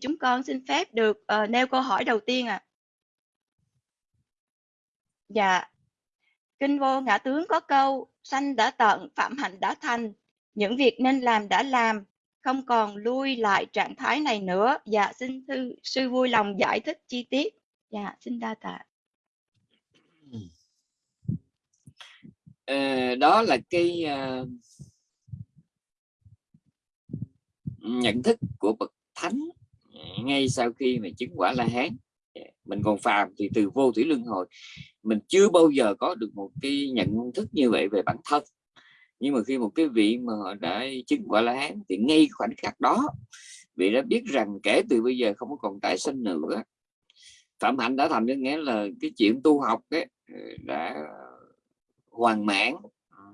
chúng con xin phép được uh, nêu câu hỏi đầu tiên ạ. À. Dạ. Kinh vô ngã tướng có câu sanh đã tận, phạm hạnh đã thành. Những việc nên làm đã làm, không còn lui lại trạng thái này nữa. Dạ, xin thư, sư vui lòng giải thích chi tiết. Dạ, xin đa tạ. À, đó là cái uh, nhận thức của bậc thánh ngay sau khi mà chứng quả la hán mình còn phàm thì từ vô thủy luân hồi mình chưa bao giờ có được một cái nhận thức như vậy về bản thân. Nhưng mà khi một cái vị mà họ đã chứng quả la hán thì ngay khoảnh khắc đó vị đã biết rằng kể từ bây giờ không còn tái sinh nữa. Phạm hạnh đã thành có nghĩa là cái chuyện tu học ấy, ờ, đã hoàn mãn. Ờ,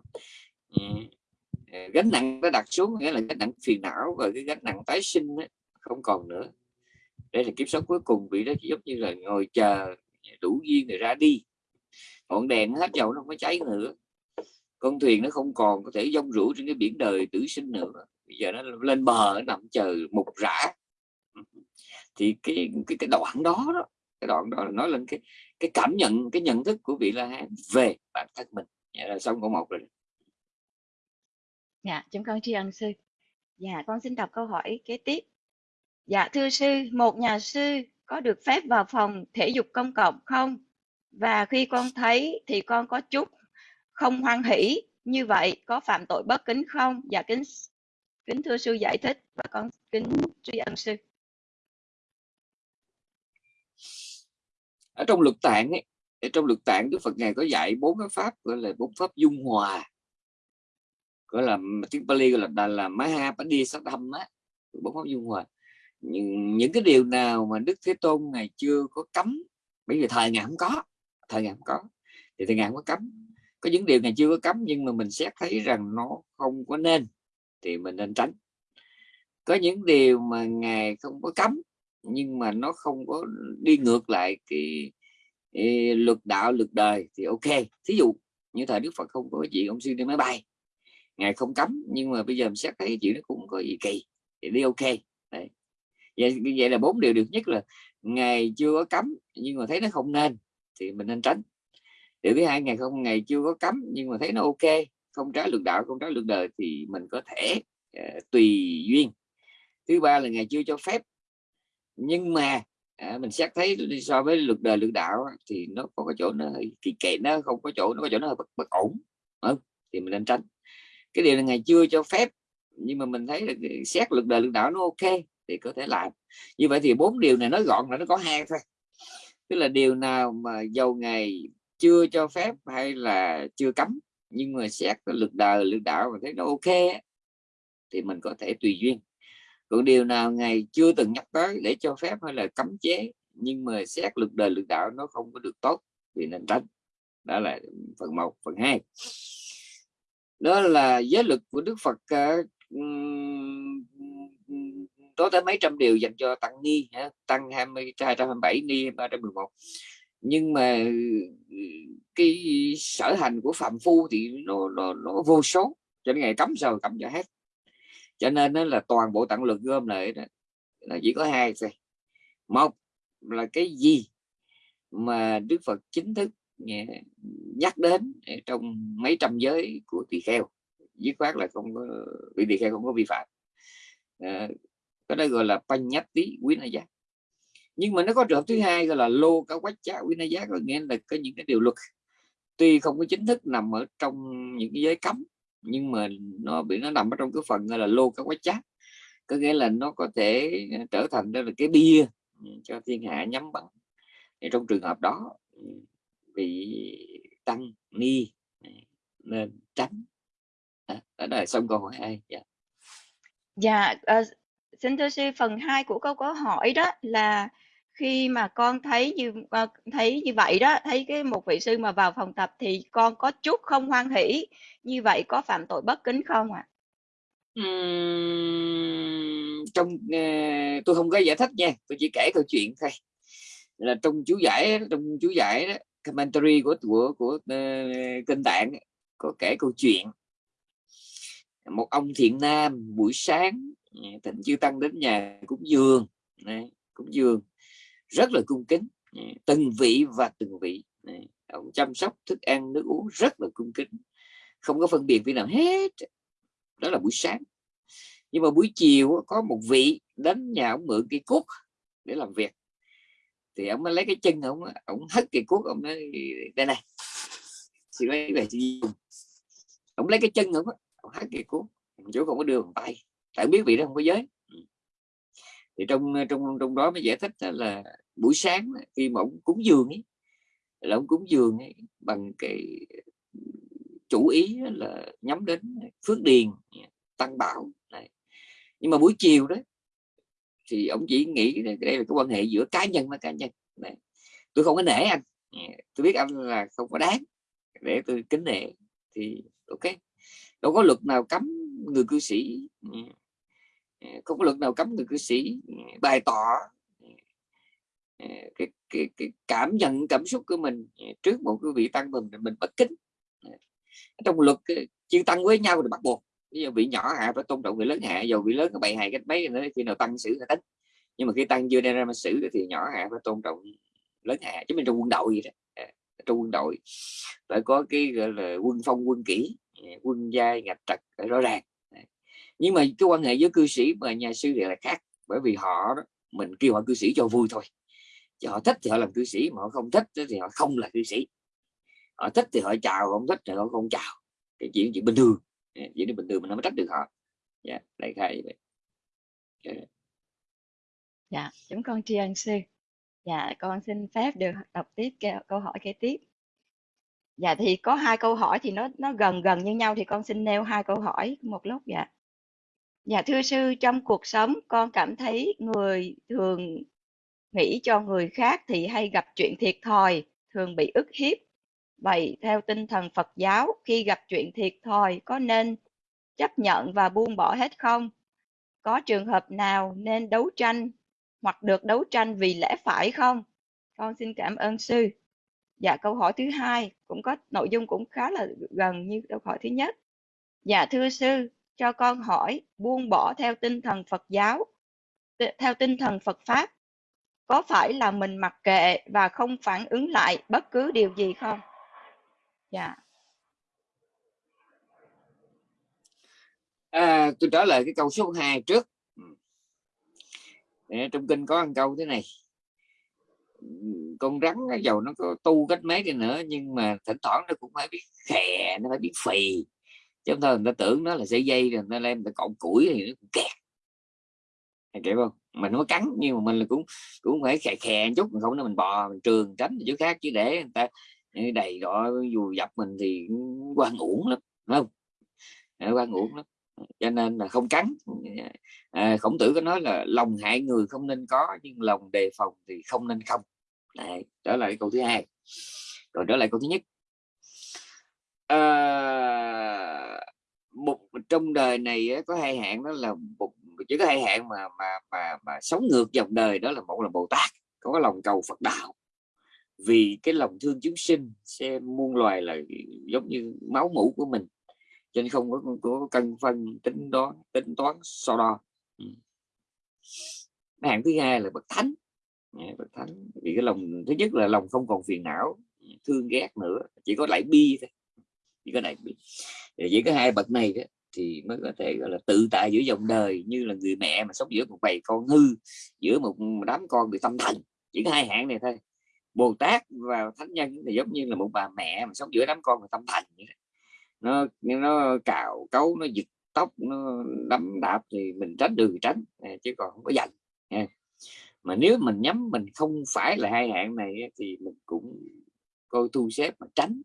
ờ, gánh nặng đã đặt xuống nghĩa là gánh nặng phiền não và cái gánh nặng tái sinh ấy, không còn nữa. Đây là kiếp sống cuối cùng, vị đó chỉ giống như là ngồi chờ đủ duyên rồi ra đi. Ngọn đèn nó hết dầu, nó không có cháy nữa. Con thuyền nó không còn có thể dông rủ trên cái biển đời tử sinh nữa. Bây giờ nó lên bờ, nó nằm chờ mục rã. Thì cái cái cái đoạn đó đó, cái đoạn đó là nói lên cái cái cảm nhận, cái nhận thức của vị la hán về bản thân mình. Dạ là xong câu một rồi dạ chúng con tri ân sư. Dạ con xin đọc câu hỏi kế tiếp dạ thưa sư một nhà sư có được phép vào phòng thể dục công cộng không? Và khi con thấy thì con có chút không hoan hỷ. Như vậy có phạm tội bất kính không? Dạ kính kính thưa sư giải thích và con kính tri ân sư. Ở trong luật tạng ấy, ở trong luật tạng đức phật ngài có dạy bốn cái pháp gọi là bốn pháp dung hòa. Gọi là tiếng Pali gọi là là, là Maha Padi á bốn pháp dung hòa những, những cái điều nào mà Đức Thế Tôn ngày chưa có cấm bởi vì thời ngài không có thời ngài không có thì thời ngài không có cấm. Có những điều ngày chưa có cấm nhưng mà mình xét thấy rằng nó không có nên thì mình nên tránh. Có những điều mà ngài không có cấm nhưng mà nó không có đi ngược lại cái, cái luật đạo luật đời thì ok. Thí dụ như thời đức phật không có chuyện ông xuyên đi máy bay ngài không cấm nhưng mà bây giờ mình xét thấy chuyện nó cũng có gì kỳ thì đi ok. Đấy vậy vậy là bốn điều được nhất là ngày chưa có cấm nhưng mà thấy nó không nên thì mình nên tránh. Điều thứ hai ngày không ngày chưa có cấm nhưng mà thấy nó ok không trái luật đạo không trái luật đời thì mình có thể uh, tùy duyên. Thứ ba là ngày chưa cho phép nhưng mà à, mình xét thấy so với luật đời luật đạo thì nó có cái chỗ nó kỳ kệ nó không có chỗ nó có chỗ nó bất, bất ổn không? thì mình nên tránh. Cái điều là ngày chưa cho phép nhưng mà mình thấy là xét luật đời luật đạo nó ok thì có thể làm. Như vậy thì bốn điều này nói gọn là nó có hai thôi. Tức là điều nào mà dầu ngày chưa cho phép hay là chưa cấm nhưng mà xét lực đời lực đạo mà thấy nó ok thì mình có thể tùy duyên. Còn điều nào ngày chưa từng nhắc tới để cho phép hay là cấm chế nhưng mà xét lực đời lực đạo nó không có được tốt thì nên tránh. Đó là phần 1 phần 2 đó là giới lực của Đức Phật uh, có tới mấy trăm điều dành cho tăng ni tăng 20 227 ni 311 nhưng mà ừ, cái sở hành của phạm phu thì nó, nó, nó vô số cho nên ngày cấm sao cấm cho hết. Cho nên nó là toàn bộ tặng lực gom lại đó là chỉ có hai thôi. Một là cái gì mà Đức Phật chính thức nhắc đến trong mấy trăm giới của tỳ kheo. Dứt khoát là không có vị tỳ kheo không có vi phạm. À, cái đó gọi là panh tí quý na giác nhưng mà nó có trường hợp thứ hai gọi là lô cao quách chá quý na giác có nghĩa là có những cái điều luật. Tuy không có chính thức nằm ở trong những cái giới cấm nhưng mà nó bị nó nằm ở trong cái phần gọi là lô cao quách chá có nghĩa là nó có thể trở thành đó là cái bia cho thiên hạ nhắm bằng thì trong trường hợp đó bị tăng ni nên tránh. Đó, đó là xong câu hỏi hai. Dạ. Dạ uh, xin thưa sư phần 2 của câu câu hỏi đó là khi mà con thấy như ờ, thấy như vậy đó thấy cái một vị sư mà vào phòng tập thì con có chút không hoan hỷ như vậy có phạm tội bất kính không ạ à? uhm, trong uh, tôi không có giải thích nha tôi chỉ kể câu chuyện thôi là trong chú giải trong chú giải đó commentary của của của ờ, uh, kinh tạng có kể câu chuyện một ông thiện nam buổi sáng thịnh chư tăng đến nhà cúng dường. Này, cúng dường rất là cung kính. Từng vị và từng vị. Ông chăm sóc thức ăn nước uống rất là cung kính. Không có phân biệt vị nào hết. Đó là buổi sáng. Nhưng mà buổi chiều có một vị đến nhà ông mượn cây cuốc để làm việc. Thì ông mới lấy cái chân ông ông hất cây cuốc ông nói đây này xin lấy về chị dùng. Ông lấy cái chân ông, ông hất cây cuốc chỗ không có đưa bằng tay tại biết vị đó không có giới ừ. thì trong trong trong đó mới giải thích là buổi sáng khi mà ông cúng dường ấy là ông cúng dường ấy, bằng cái chủ ý là nhắm đến phước điền tăng bảo này. nhưng mà buổi chiều đó thì ông chỉ nghĩ đây là cái quan hệ giữa cá nhân với cá nhân này. tôi không có nể anh ừ, tôi biết anh là không có đáng để tôi kính nể thì ok đâu có luật nào cấm người cư sĩ ừ, không có luật nào cấm người cư sĩ ừ, bày tỏ ừ, ừ, cái, cái, cái cảm nhận cảm xúc của mình trước một cái vị tăng mình mình bất kính. Trong luật chư tăng với nhau thì bắt buộc. Ví dụ vị nhỏ hạ phải tôn trọng người lớn hạ dầu vị lớn có bày hài cái mấy nữa khi nào tăng xử là tính. Nhưng mà khi tăng chưa đem ra mà xử thì nhỏ hạ phải tôn trọng lớn hạ chứ mình trong quân đội gì đó. Trong quân đội phải có cái gọi là quân phong quân kỹ quân giai ngạch trật rõ ràng nhưng mà cái quan hệ với cư sĩ và nhà sư thì là khác bởi vì họ đó, mình kêu họ cư sĩ cho vui thôi. Chứ họ thích thì họ làm cư sĩ mà họ không thích thì họ không là cư sĩ. Họ thích thì họ chào không thích thì họ không chào. Cái chuyện chuyện bình thường. Dạ, chuyện bình thường mình không trách được họ. Dạ đại khái vậy. Dạ. dạ chúng con tri ân sư. Dạ con xin phép được đọc tiếp câu hỏi kế tiếp. Dạ thì có hai câu hỏi thì nó nó gần gần như nhau thì con xin nêu hai câu hỏi một lúc dạ dạ thưa sư trong cuộc sống con cảm thấy người thường nghĩ cho người khác thì hay gặp chuyện thiệt thòi thường bị ức hiếp Vậy theo tinh thần Phật giáo, khi gặp chuyện thiệt thòi có nên chấp nhận và buông bỏ hết không? Có trường hợp nào nên đấu tranh hoặc được đấu tranh vì lẽ phải không? Con xin cảm ơn sư. Dạ câu hỏi thứ hai cũng có nội dung cũng khá là gần như câu hỏi thứ nhất. Dạ thưa sư, cho con hỏi buông bỏ theo tinh thần Phật giáo, theo tinh thần Phật pháp có phải là mình mặc kệ và không phản ứng lại bất cứ điều gì không? dạ. À, tôi trả lời cái câu số 2 trước. Ừ. Trong kinh có một câu thế này. Con rắn nó dầu nó có tu cách mấy đi nữa nhưng mà thỉnh thoảng nó cũng phải biết khè nó phải biết phì chứ không thôi người ta tưởng nó là dây dây rồi nó lên người ta cọng củi thì nó cũng kẹt. Kịp không mình nó cắn nhưng mà mình là cũng cũng phải khè khè chút không nó mình bò mình trường tránh chỗ khác chứ để người ta đầy đỏ dù dập mình thì quan uổng lắm đúng không? Quan uổng lắm. Cho nên là không cắn. À, khổng tử có nói là lòng hại người không nên có nhưng lòng đề phòng thì không nên không. Đấy, trở lại câu thứ hai. Rồi trở lại câu thứ nhất. À, một trong đời này có hai hạng đó là một chỉ có hai hạng mà mà mà mà sống ngược dòng đời đó là một là bồ tát có cái lòng cầu phật đạo. Vì cái lòng thương chúng sinh xem muôn loài là giống như máu mũ của mình cho nên không có, có cân phân tính đoán tính toán so đo. Ừ. Hạng thứ hai là bậc thánh. Dạ, bậc thánh. Vì cái lòng thứ nhất là lòng không còn phiền não thương ghét nữa chỉ có lại bi thôi chỉ có này. Chỉ có hai bậc này đó, thì mới có thể, gọi là, tự tại giữa dòng đời, như là người mẹ mà sống giữa một bầy con hư, giữa một đám con bị tâm thần. Chỉ có hai hạng này thôi. Bồ tát và thánh nhân thì giống như là một bà mẹ mà sống giữa đám con và tâm thành vậy nó nó cào cấu, nó giật tóc, nó đấm đạp thì mình tránh được thì tránh à, chứ còn không có giận mà nếu mình nhắm mình không phải là hai hạng này thì mình cũng coi thu xếp mà tránh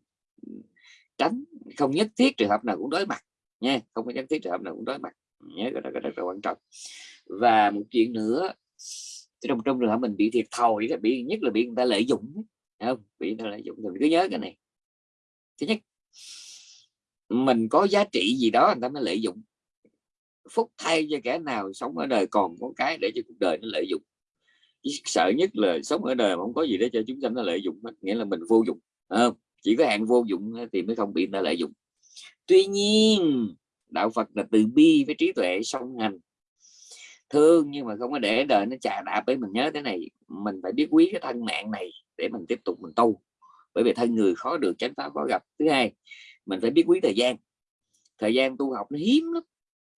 tránh, không nhất thiết trường hợp nào cũng đối mặt nha, không có nhất thiết trường hợp nào cũng đối mặt nhớ cái đó rất là quan trọng. Và một chuyện nữa trong trong trường hợp mình bị thiệt thòi bị, nhất là bị người ta lợi dụng không? Bị người ta lợi dụng thì mình cứ nhớ cái này. Thứ nhất, mình có giá trị gì đó người ta mới lợi dụng. Phúc thay cho kẻ nào sống ở đời còn có cái để cho cuộc đời nó lợi dụng. Sợ nhất là sống ở đời mà không có gì để cho chúng sanh nó lợi dụng nghĩa là mình vô dụng không? Chỉ có hạn vô dụng thì mới không bị người ta lợi dụng. Tuy nhiên, đạo Phật là từ bi với trí tuệ song hành. Thương nhưng mà không có để đời nó chà đạp với mình nhớ thế này, mình phải biết quý cái thân mạng này để mình tiếp tục mình tu. Bởi vì thân người khó được chánh pháp, khó gặp. Thứ hai, mình phải biết quý thời gian. Thời gian tu học nó hiếm lắm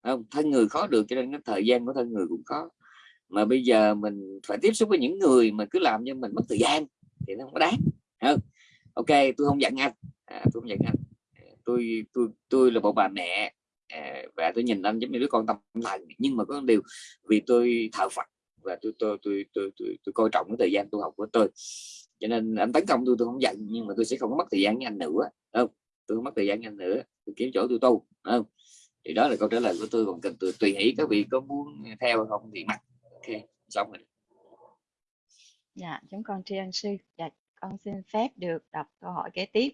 không? Thân người khó được cho nên cái thời gian của thân người cũng khó. Mà bây giờ mình phải tiếp xúc với những người mà cứ làm cho mình mất thời gian thì nó không có đáng không? Ok tôi không giận anh. À, tôi không giận anh. À, tôi tôi tôi là một bà mẹ à, và tôi nhìn anh giống như đứa con tâm lành nhưng mà có điều vì tôi thờ Phật và tôi tôi tôi tôi tôi, tôi coi trọng cái thời gian tu học của tôi. Cho nên anh tấn công tôi tôi không giận nhưng mà tôi sẽ không có mất thời gian với anh nữa không? Tôi không mất thời gian với anh nữa tôi kiếm chỗ tôi tu không? Thì đó là câu trả lời của tôi còn cần tôi tùy hỷ các vị có muốn theo không thì mặc. Ok xong rồi. Dạ chúng con tri ân sư. Dạ con xin phép được đọc câu hỏi kế tiếp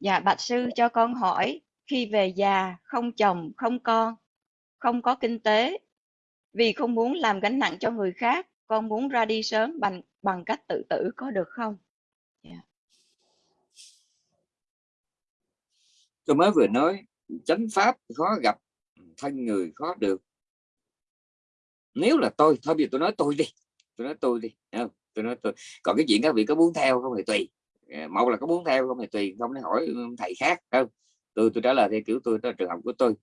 dạ bạch sư cho con hỏi, khi về già, không chồng, không con, không có kinh tế, vì không muốn làm gánh nặng cho người khác, con muốn ra đi sớm bằng bằng cách tự tử có được không yeah. tôi mới vừa nói, chánh pháp khó gặp, thân người khó được nếu là tôi, thôi bây giờ tôi nói tôi đi, tôi nói tôi đi không? Tôi nói tôi còn cái chuyện các vị có muốn theo không thì tùy. Ờ, một là có muốn theo không thì tùy không để hỏi thầy khác không? Tôi tôi trả lời theo kiểu tôi đó trường hợp của tôi.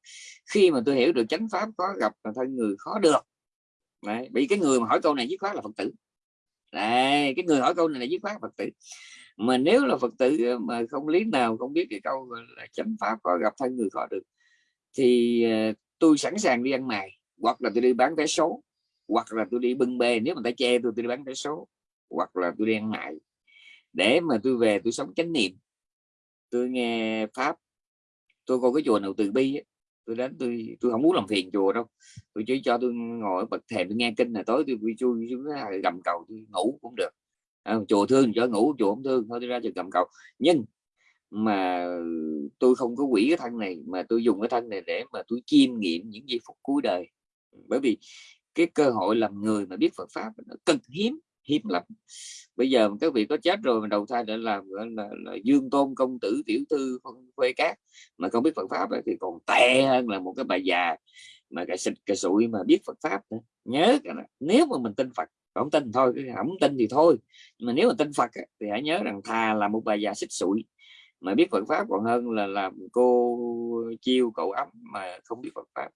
Khi mà tôi hiểu được chánh pháp có gặp là thân người khó được Đấy, bị cái người mà hỏi câu này dứt khoát là phật tử. Đấy, cái người hỏi câu này là dứt khoát phật tử. Mà nếu là phật tử ờ, mà không lý nào không biết cái câu là chánh pháp có gặp thân người khó được thì ờ, tôi sẵn sàng đi ăn mày hoặc là tôi đi bán vé số hoặc là tôi đi bưng bê nếu mà ta che tôi tôi đi bán vé số hoặc là tôi đi ăn để mà tôi về tôi sống chánh niệm tôi nghe pháp tôi coi cái chùa nào từ bi ấy, tôi đến tôi tôi không muốn làm phiền chùa đâu. Tôi chỉ cho tôi ngồi bật thềm tôi nghe kinh là tối tôi vui chui xuống gầm cầu tôi ngủ cũng được. À, chùa thương cho ngủ chùa không thương thôi tôi ra chùa gầm cầu. Nhưng mà tôi không có quỷ cái thân này mà tôi dùng cái thân này để mà tôi chiêm nghiệm những giây phút cuối đời. Bởi vì cái cơ hội làm người mà biết Phật pháp nó cực hiếm hiếm lắm. Bây giờ các vị có chết rồi mà đầu thai để làm là, là, là dương tôn công tử tiểu thư khuê cát mà không biết Phật pháp thì còn tệ hơn là một cái bà già mà cái xịt cái sụi mà biết Phật pháp nữa. nhớ nếu mà mình tin Phật không tin thôi không tin thì thôi. Mà nếu mà tin Phật thì hãy nhớ rằng thà là một bà già xích sụi mà biết Phật pháp còn hơn là làm cô chiêu cậu ấm mà không biết Phật pháp.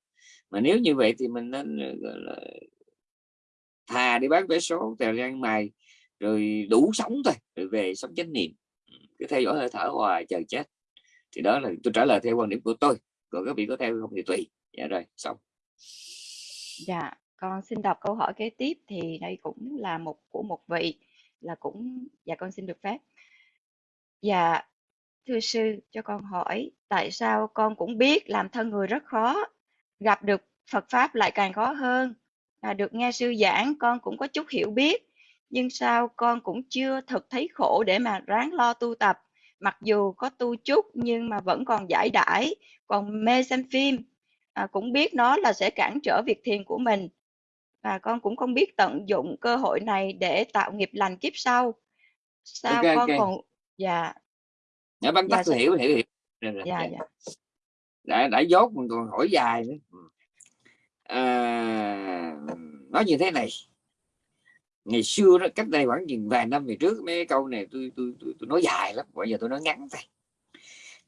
Mà nếu như vậy thì mình nên là thà đi bán vé số tèo ăn mày rồi đủ sống thôi, rồi về sống chánh niệm. Ừ, cứ theo dõi hơi thở hoài, chờ chết. Thì đó là tôi trả lời theo quan điểm của tôi. Còn các vị có theo không thì tùy. Dạ rồi, xong. Dạ con xin đọc câu hỏi kế tiếp thì đây cũng là một của một vị là cũng dạ con xin được phép. Dạ thưa sư, cho con hỏi, tại sao con cũng biết làm thân người rất khó, gặp được Phật pháp lại càng khó hơn? À, được nghe sư giảng con cũng có chút hiểu biết. Nhưng sao con cũng chưa thực thấy khổ để mà ráng lo tu tập. Mặc dù có tu chút nhưng mà vẫn còn giải đãi còn mê xem phim. À, cũng biết nó là sẽ cản trở việc thiền của mình. Và con cũng không biết tận dụng cơ hội này để tạo nghiệp lành kiếp sau. Sao okay, con okay. còn dạ. Dạ tắt dạ, hiểu hiểu hiểu. Dạ, dạ. đã đã dốt mình còn hỏi dài nữa à, nói như thế này. Ngày xưa đó cách đây khoảng chừng vài năm về trước mấy câu này tôi tôi tôi, tôi nói dài lắm bây giờ tôi nói ngắn thôi.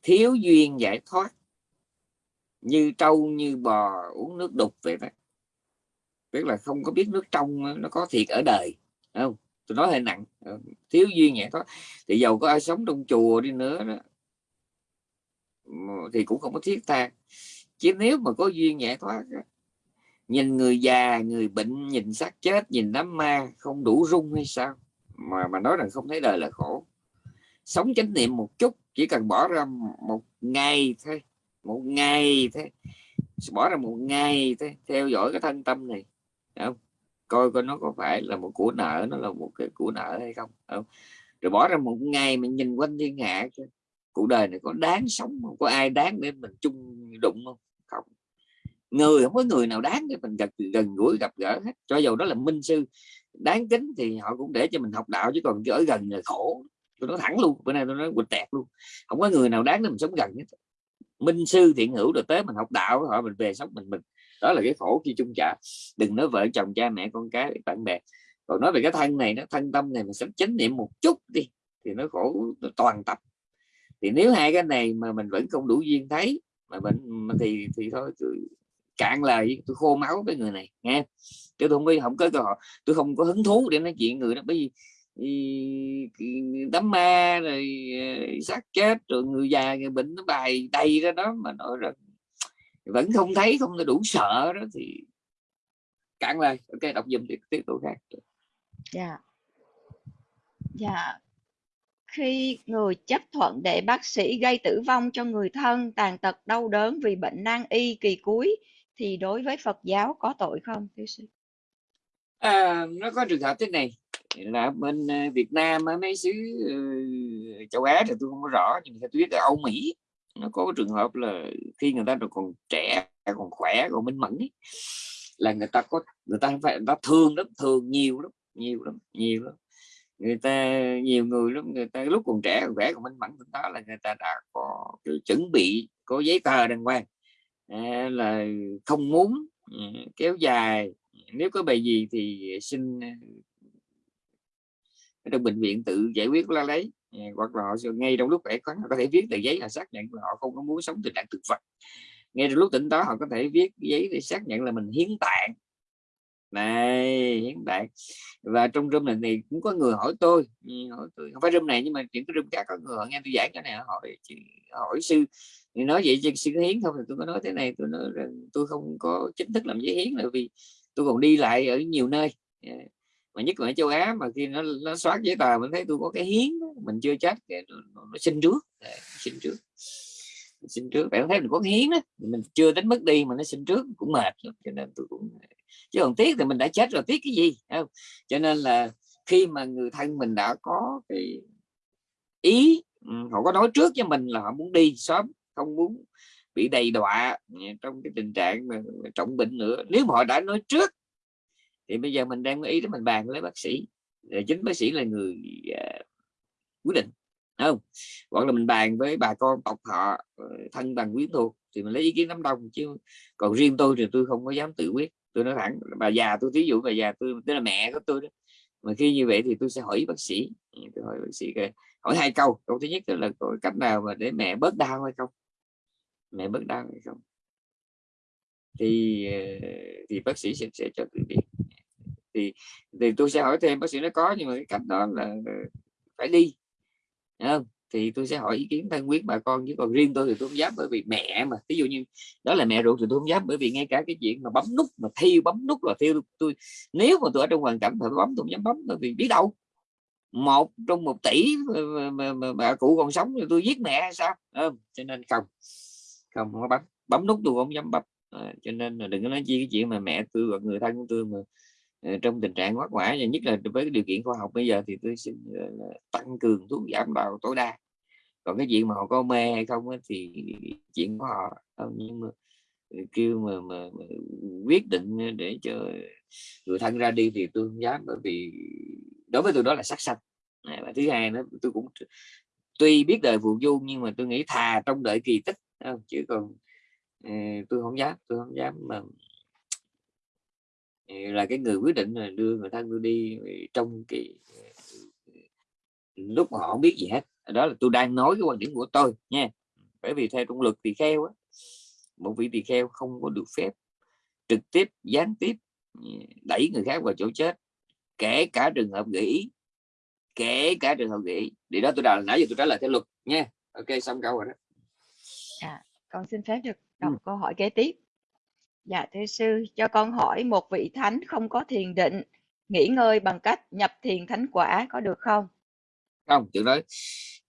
Thiếu duyên giải thoát như trâu như bò uống nước đục vậy đó. Tức là không có biết nước trong nó có thiệt ở đời không? Tôi nói hơi nặng. Ờ, thiếu duyên giải thoát thì giàu có ai sống trong chùa đi nữa đó thì cũng không có thiết tha. Chứ nếu mà có duyên giải thoát nhìn người già người bệnh nhìn xác chết nhìn đám ma không đủ rung hay sao? Mà mà nói rằng không thấy đời là khổ. Sống chánh niệm một chút chỉ cần bỏ ra một ngày thôi một ngày thôi. Bỏ ra một ngày thôi theo dõi cái thân tâm này không? coi coi nó có phải là một của nợ nó là một cái của nợ hay không, không? rồi bỏ ra một ngày mình nhìn quanh thiên hạ cuộc đời này có đáng sống không? Có ai đáng để mình chung đụng không? Người không có người nào đáng để mình gần gần gũi gặp gỡ hết. Cho dù đó là minh sư, đáng kính thì họ cũng để cho mình học đạo, chứ còn ở gần là khổ. Tôi nói thẳng luôn, bữa nay tôi nói quỳnh tẹt luôn. Không có người nào đáng để mình sống gần hết. Minh sư thiện hữu được tới mình học đạo, họ mình về sống mình mình. Đó là cái khổ khi chung trả. Đừng nói vợ chồng, cha mẹ, con cái, bạn bè. Còn nói về cái thân này nó thân tâm này mình sống chánh niệm một chút đi, thì nó khổ, nó toàn tập. Thì nếu hai cái này mà mình vẫn không đủ duyên thấy, mà mình thì thì thôi cạn lời tôi khô máu với người này, nghe chứ tôi không có không có cơ hội, tôi không có hứng thú để nói chuyện người đó, bởi vì đám ma rồi ờ, xác chết, rồi người già, người bệnh nó bài đầy ra đó mà nói rằng vẫn không thấy, không đủ sợ đó thì cạn lời. Ok, đọc dùm tiếp tiếp tục khác dạ. Dạ. Khi người chấp thuận để bác sĩ gây tử vong cho người thân, tàn tật đau đớn vì bệnh nan y kỳ cuối thì đối với Phật giáo có tội không thưa sư? À, nó có trường hợp thế này. Là bên ờ, Việt Nam ở mấy xứ ờ, châu Á thì tôi không có rõ nhưng theo tôi biết ở Âu Mỹ nó có trường hợp là khi người ta còn trẻ còn khỏe còn minh mẫn ấy, là người ta có người ta phải người ta thương lắm thương nhiều lắm nhiều lắm nhiều lắm. Người ta nhiều người lắm người ta lúc còn trẻ còn khỏe còn minh mẫn đó là người ta đã có chuẩn bị có giấy tờ đàng hoàng. Ờ, là không muốn ừ, kéo dài. Nếu có bài gì thì xin ở trong bệnh viện tự giải quyết la lấy. Ờ, hoặc là họ ngay trong lúc khỏe khoắn có thể viết tờ giấy là xác nhận là họ không có muốn sống tình trạng thực vật. Ngay trong lúc tỉnh đó họ có thể viết giấy để xác nhận là mình hiến tạng này hiến đại và trong room này thì cũng có người hỏi tôi. Ừ, hỏi tôi không phải room này nhưng mà những cái room khác có người nghe tôi giảng cái này hỏi hỏi sư. Thì nói vậy chứ sư hiến không? Thì tôi có nói thế này tôi nói rằng tôi không có chính thức làm giấy hiến là vì tôi còn đi lại ở nhiều nơi. Dạ. Mà nhất là ở châu Á mà khi nó nó soát giấy tờ mình thấy tôi có cái hiến mình chưa chắc nó, nó xin trước. Dạ, xin trước. Xin trước. Bạn thấy mình có hiến đó mình chưa tính mất đi mà nó xin trước cũng mệt cho nên tôi cũng chứ còn tiếc thì mình đã chết rồi tiếc cái gì? Không? Cho nên là khi mà người thân mình đã có cái ý ừ, họ có nói trước cho mình là họ muốn đi sớm không muốn bị đầy đọa ừ, trong cái tình trạng mà trọng bệnh nữa. Nếu mà họ đã nói trước thì bây giờ mình đang có ý để mình bàn với bác sĩ. Chính bác sĩ là người uh, quyết định không? Hoặc là mình bàn với bà con tộc họ ờ, thân bằng quyến thuộc thì mình lấy ý kiến đám đông chứ còn riêng tôi thì tôi không có dám tự quyết tôi nói thẳng bà già tôi thí dụ bà già tôi tức là mẹ của tôi đó mà khi như vậy thì tôi sẽ hỏi bác sĩ. Ừ, tôi hỏi bác sĩ hỏi hai câu. Câu thứ nhất là có cách nào mà để mẹ bớt đau hay không? Mẹ bớt đau hay không? Thì ờ, thì bác sĩ sẽ, sẽ cho tôi biết. Thì thì tôi sẽ hỏi thêm bác sĩ nó có nhưng mà cái cách đó là phải đi không? Thì tôi sẽ hỏi ý kiến thân quyết bà con chứ còn riêng tôi thì tôi không dám bởi vì mẹ mà. Ví dụ như đó là mẹ ruột thì tôi không dám bởi vì ngay cả cái chuyện mà bấm nút mà thiêu bấm nút là thiêu tôi. Nếu mà tôi ở trong hoàn cảnh phải bấm tôi không dám bấm bởi vì biết đâu. Một trong một tỷ mà, mà, mà bà cụ còn sống thì tôi giết mẹ hay sao? Không? cho nên không không có bấm. Bấm nút tôi không dám bấm. À, cho nên là đừng có nói chi cái chuyện mà mẹ tôi và người thân của tôi mà Ờ, trong tình trạng quá quả và nhất là với cái điều kiện khoa học bây giờ thì tôi xin ờ, tăng cường thuốc giảm đau tối đa còn cái chuyện mà họ có mê hay không ấy, thì chuyện của họ ờ, nhưng mà kêu mà, mà, mà quyết định để cho người thân ra đi thì tôi không dám bởi vì đối với tôi đó là sát sanh à, và thứ hai nữa tôi cũng tuy biết đời phù du nhưng mà tôi nghĩ thà trong đợi kỳ tích không? chứ còn tôi không dám tôi không dám mà là cái người quyết định là đưa người thân tôi đi trong kỳ lúc mà họ không biết gì hết. Đó là tôi đang nói cái quan điểm của tôi nha. Bởi vì theo trong luật tỳ kheo á một vị tỳ kheo không có được phép trực tiếp gián tiếp đẩy người khác vào chỗ chết kể cả trường hợp gợi ý kể cả trường hợp gợi ý. Thì đó tôi đã nãy giờ tôi trả lời theo luật nha. Ok xong câu rồi đó. À, con xin phép được đọc ừ. câu hỏi kế tiếp dạ thưa sư cho con hỏi một vị thánh không có thiền định nghỉ ngơi bằng cách nhập thiền thánh quả có được không? Không chuyện đó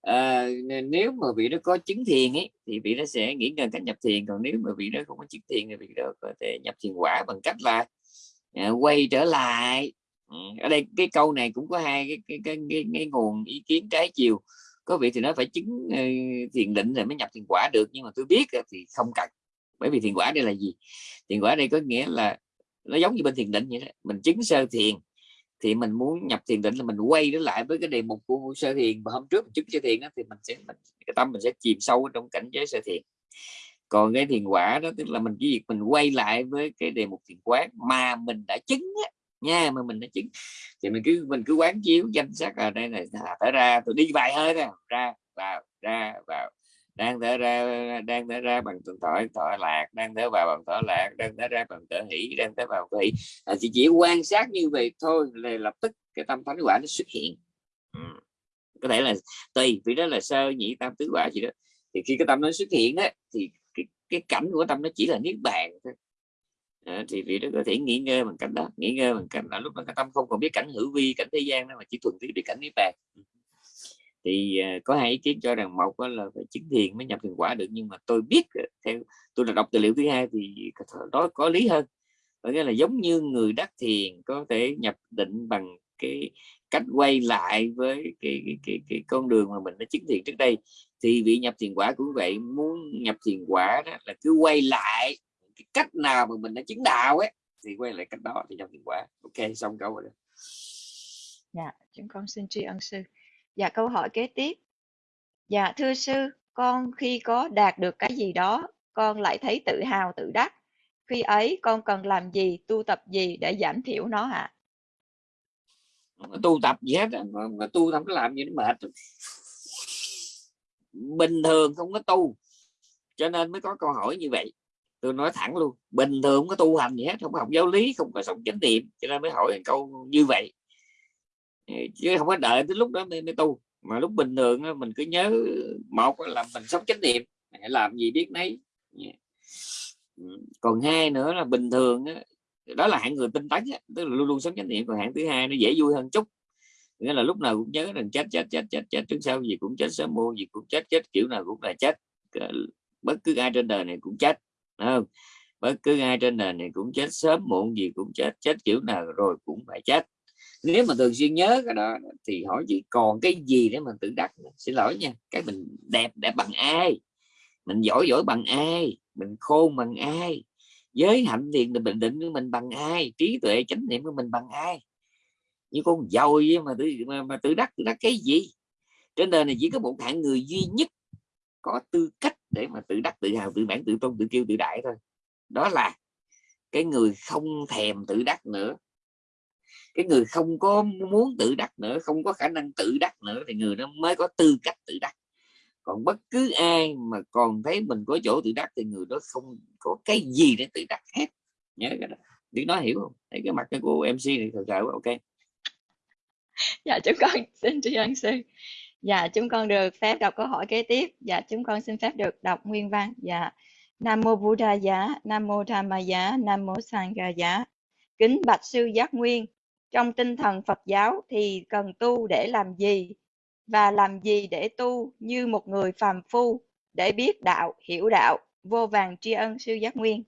à, nếu mà vị đó có chứng thiền ấy thì vị đó sẽ nghỉ ngơi cách nhập thiền. Còn nếu mà vị đó không có chứng thiền thì vị đó có thể nhập thiền quả bằng cách là à, quay trở lại. Ừ, ở đây cái câu này cũng có hai cái cái, cái, cái, cái nguồn ý kiến trái chiều. Có vị thì nó phải chứng uh, thiền định rồi mới nhập thiền quả được. Nhưng mà tôi biết thì không cần bởi vì thiền quả đây là gì? Thiền quả đây có nghĩa là nó giống như bên thiền định vậy đó. Mình chứng sơ thiền thì mình muốn nhập thiền định là mình quay trở lại với cái đề mục của sơ thiền. Và hôm trước mình chứng sơ thiền đó, thì mình sẽ mình, cái tâm mình sẽ chìm sâu trong cảnh giới sơ thiền. Còn cái thiền quả đó tức là mình chỉ việc mình quay lại với cái đề mục thiền quán mà mình đã chứng á, nha mà mình đã chứng. Thì mình cứ mình cứ quán chiếu danh sắc ở đây này thả ra tôi đi vài hơi ra ra vào ra vào đang thở ra đang thở ra bằng thở thở lạc đang thở vào bằng thở lạc đang thở ra bằng thở hỷ đang thở vào thở hỷ. À, chỉ chỉ quan sát như vậy thôi là lập tức cái tâm thánh quả nó xuất hiện. Ừ. có thể là tùy vì đó là sơ nhị tam tứ quả gì đó. Thì khi cái tâm nó xuất hiện đó thì cái, cái cảnh của tâm nó chỉ là niết bàn thôi. À, thì vị đó có thể nghỉ ngơi bằng cảnh đó nghỉ ngơi bằng cảnh là lúc đó cái tâm không còn biết cảnh hữu vi cảnh thế gian đó mà chỉ thuần túy biết cảnh niết bàn thì ờ, có hai ý kiến cho rằng một là phải chứng thiền mới nhập thiền quả được nhưng mà tôi biết theo tôi là đọc tài liệu thứ hai thì đó có lý hơn. Có nghĩa là giống như người đắc thiền có thể nhập định bằng cái cách quay lại với cái, cái, cái, cái con đường mà mình đã chứng thiền trước đây. Thì vị nhập thiền quả cũng vậy muốn nhập thiền quả đó là cứ quay lại cái cách nào mà mình đã chứng đạo ấy thì quay lại cách đó thì nhập thiền quả. Ok xong câu rồi đó. Dạ chúng con xin tri ân sư. Dạ câu hỏi kế tiếp. Dạ thưa sư, con khi có đạt được cái gì đó, con lại thấy tự hào tự đắc. Khi ấy con cần làm gì, tu tập gì để giảm thiểu nó ạ? À? Tu tập gì hết, mà tu không có làm gì nó mệt. Bình thường không có tu, cho nên mới có câu hỏi như vậy. Tôi nói thẳng luôn, bình thường không có tu hành gì hết, không có học giáo lý, không có sống chánh niệm, cho nên mới hỏi câu như vậy chứ không có đợi tới lúc đó mới, mới tu. Mà lúc bình thường mình cứ nhớ một là mình sống chánh niệm làm gì biết nấy. Còn hai nữa là bình thường đó là hạng người tinh tấn tức là luôn luôn sống chánh niệm. Còn hạng thứ hai nó dễ vui hơn chút. Nghĩa là lúc nào cũng nhớ rằng chết chết chết chết chết trước sau gì cũng chết sớm muộn gì cũng chết chết kiểu nào cũng là chết. Bất cứ ai trên đời này cũng chết không? Bất cứ ai trên đời này cũng chết sớm muộn gì cũng chết chết kiểu nào rồi cũng phải chết nếu mà thường xuyên nhớ cái đó thì hỏi chị còn cái gì để mình tự đắc xin lỗi nha cái mình đẹp đẹp bằng ai? Mình giỏi giỏi bằng ai? Mình khôn bằng ai? Giới hạnh thiện bình định của mình bằng ai? Trí tuệ chánh niệm của mình bằng ai? Như con dồi mà tự mà, mà tự đắc tự đắc cái gì? Trên đời này chỉ có một hạng người duy nhất có tư cách để mà tự đắc tự hào tự mãn tự tôn tự kiêu tự đại thôi. Đó là cái người không thèm tự đắc nữa cái người không có muốn tự đắc nữa, không có khả năng tự đắc nữa thì người đó mới có tư cách tự đắc. Còn bất cứ ai mà còn thấy mình có chỗ tự đắc thì người đó không có cái gì để tự đắc hết. Nhớ cái đó. Tiếng nói hiểu không? Thấy cái mặt của mc này thật sự ok. Dạ chúng con xin tri ân sư. Dạ chúng con được phép đọc câu hỏi kế tiếp. Dạ chúng con xin phép được đọc nguyên văn. Dạ nam mô buddha giá, nam mô tham giá, nam mô sangha giá. Kính bạch sư giác nguyên trong tinh thần Phật giáo thì cần tu để làm gì? Và làm gì để tu như một người phàm phu để biết đạo, hiểu đạo, vô vàng tri ân sư giác nguyên.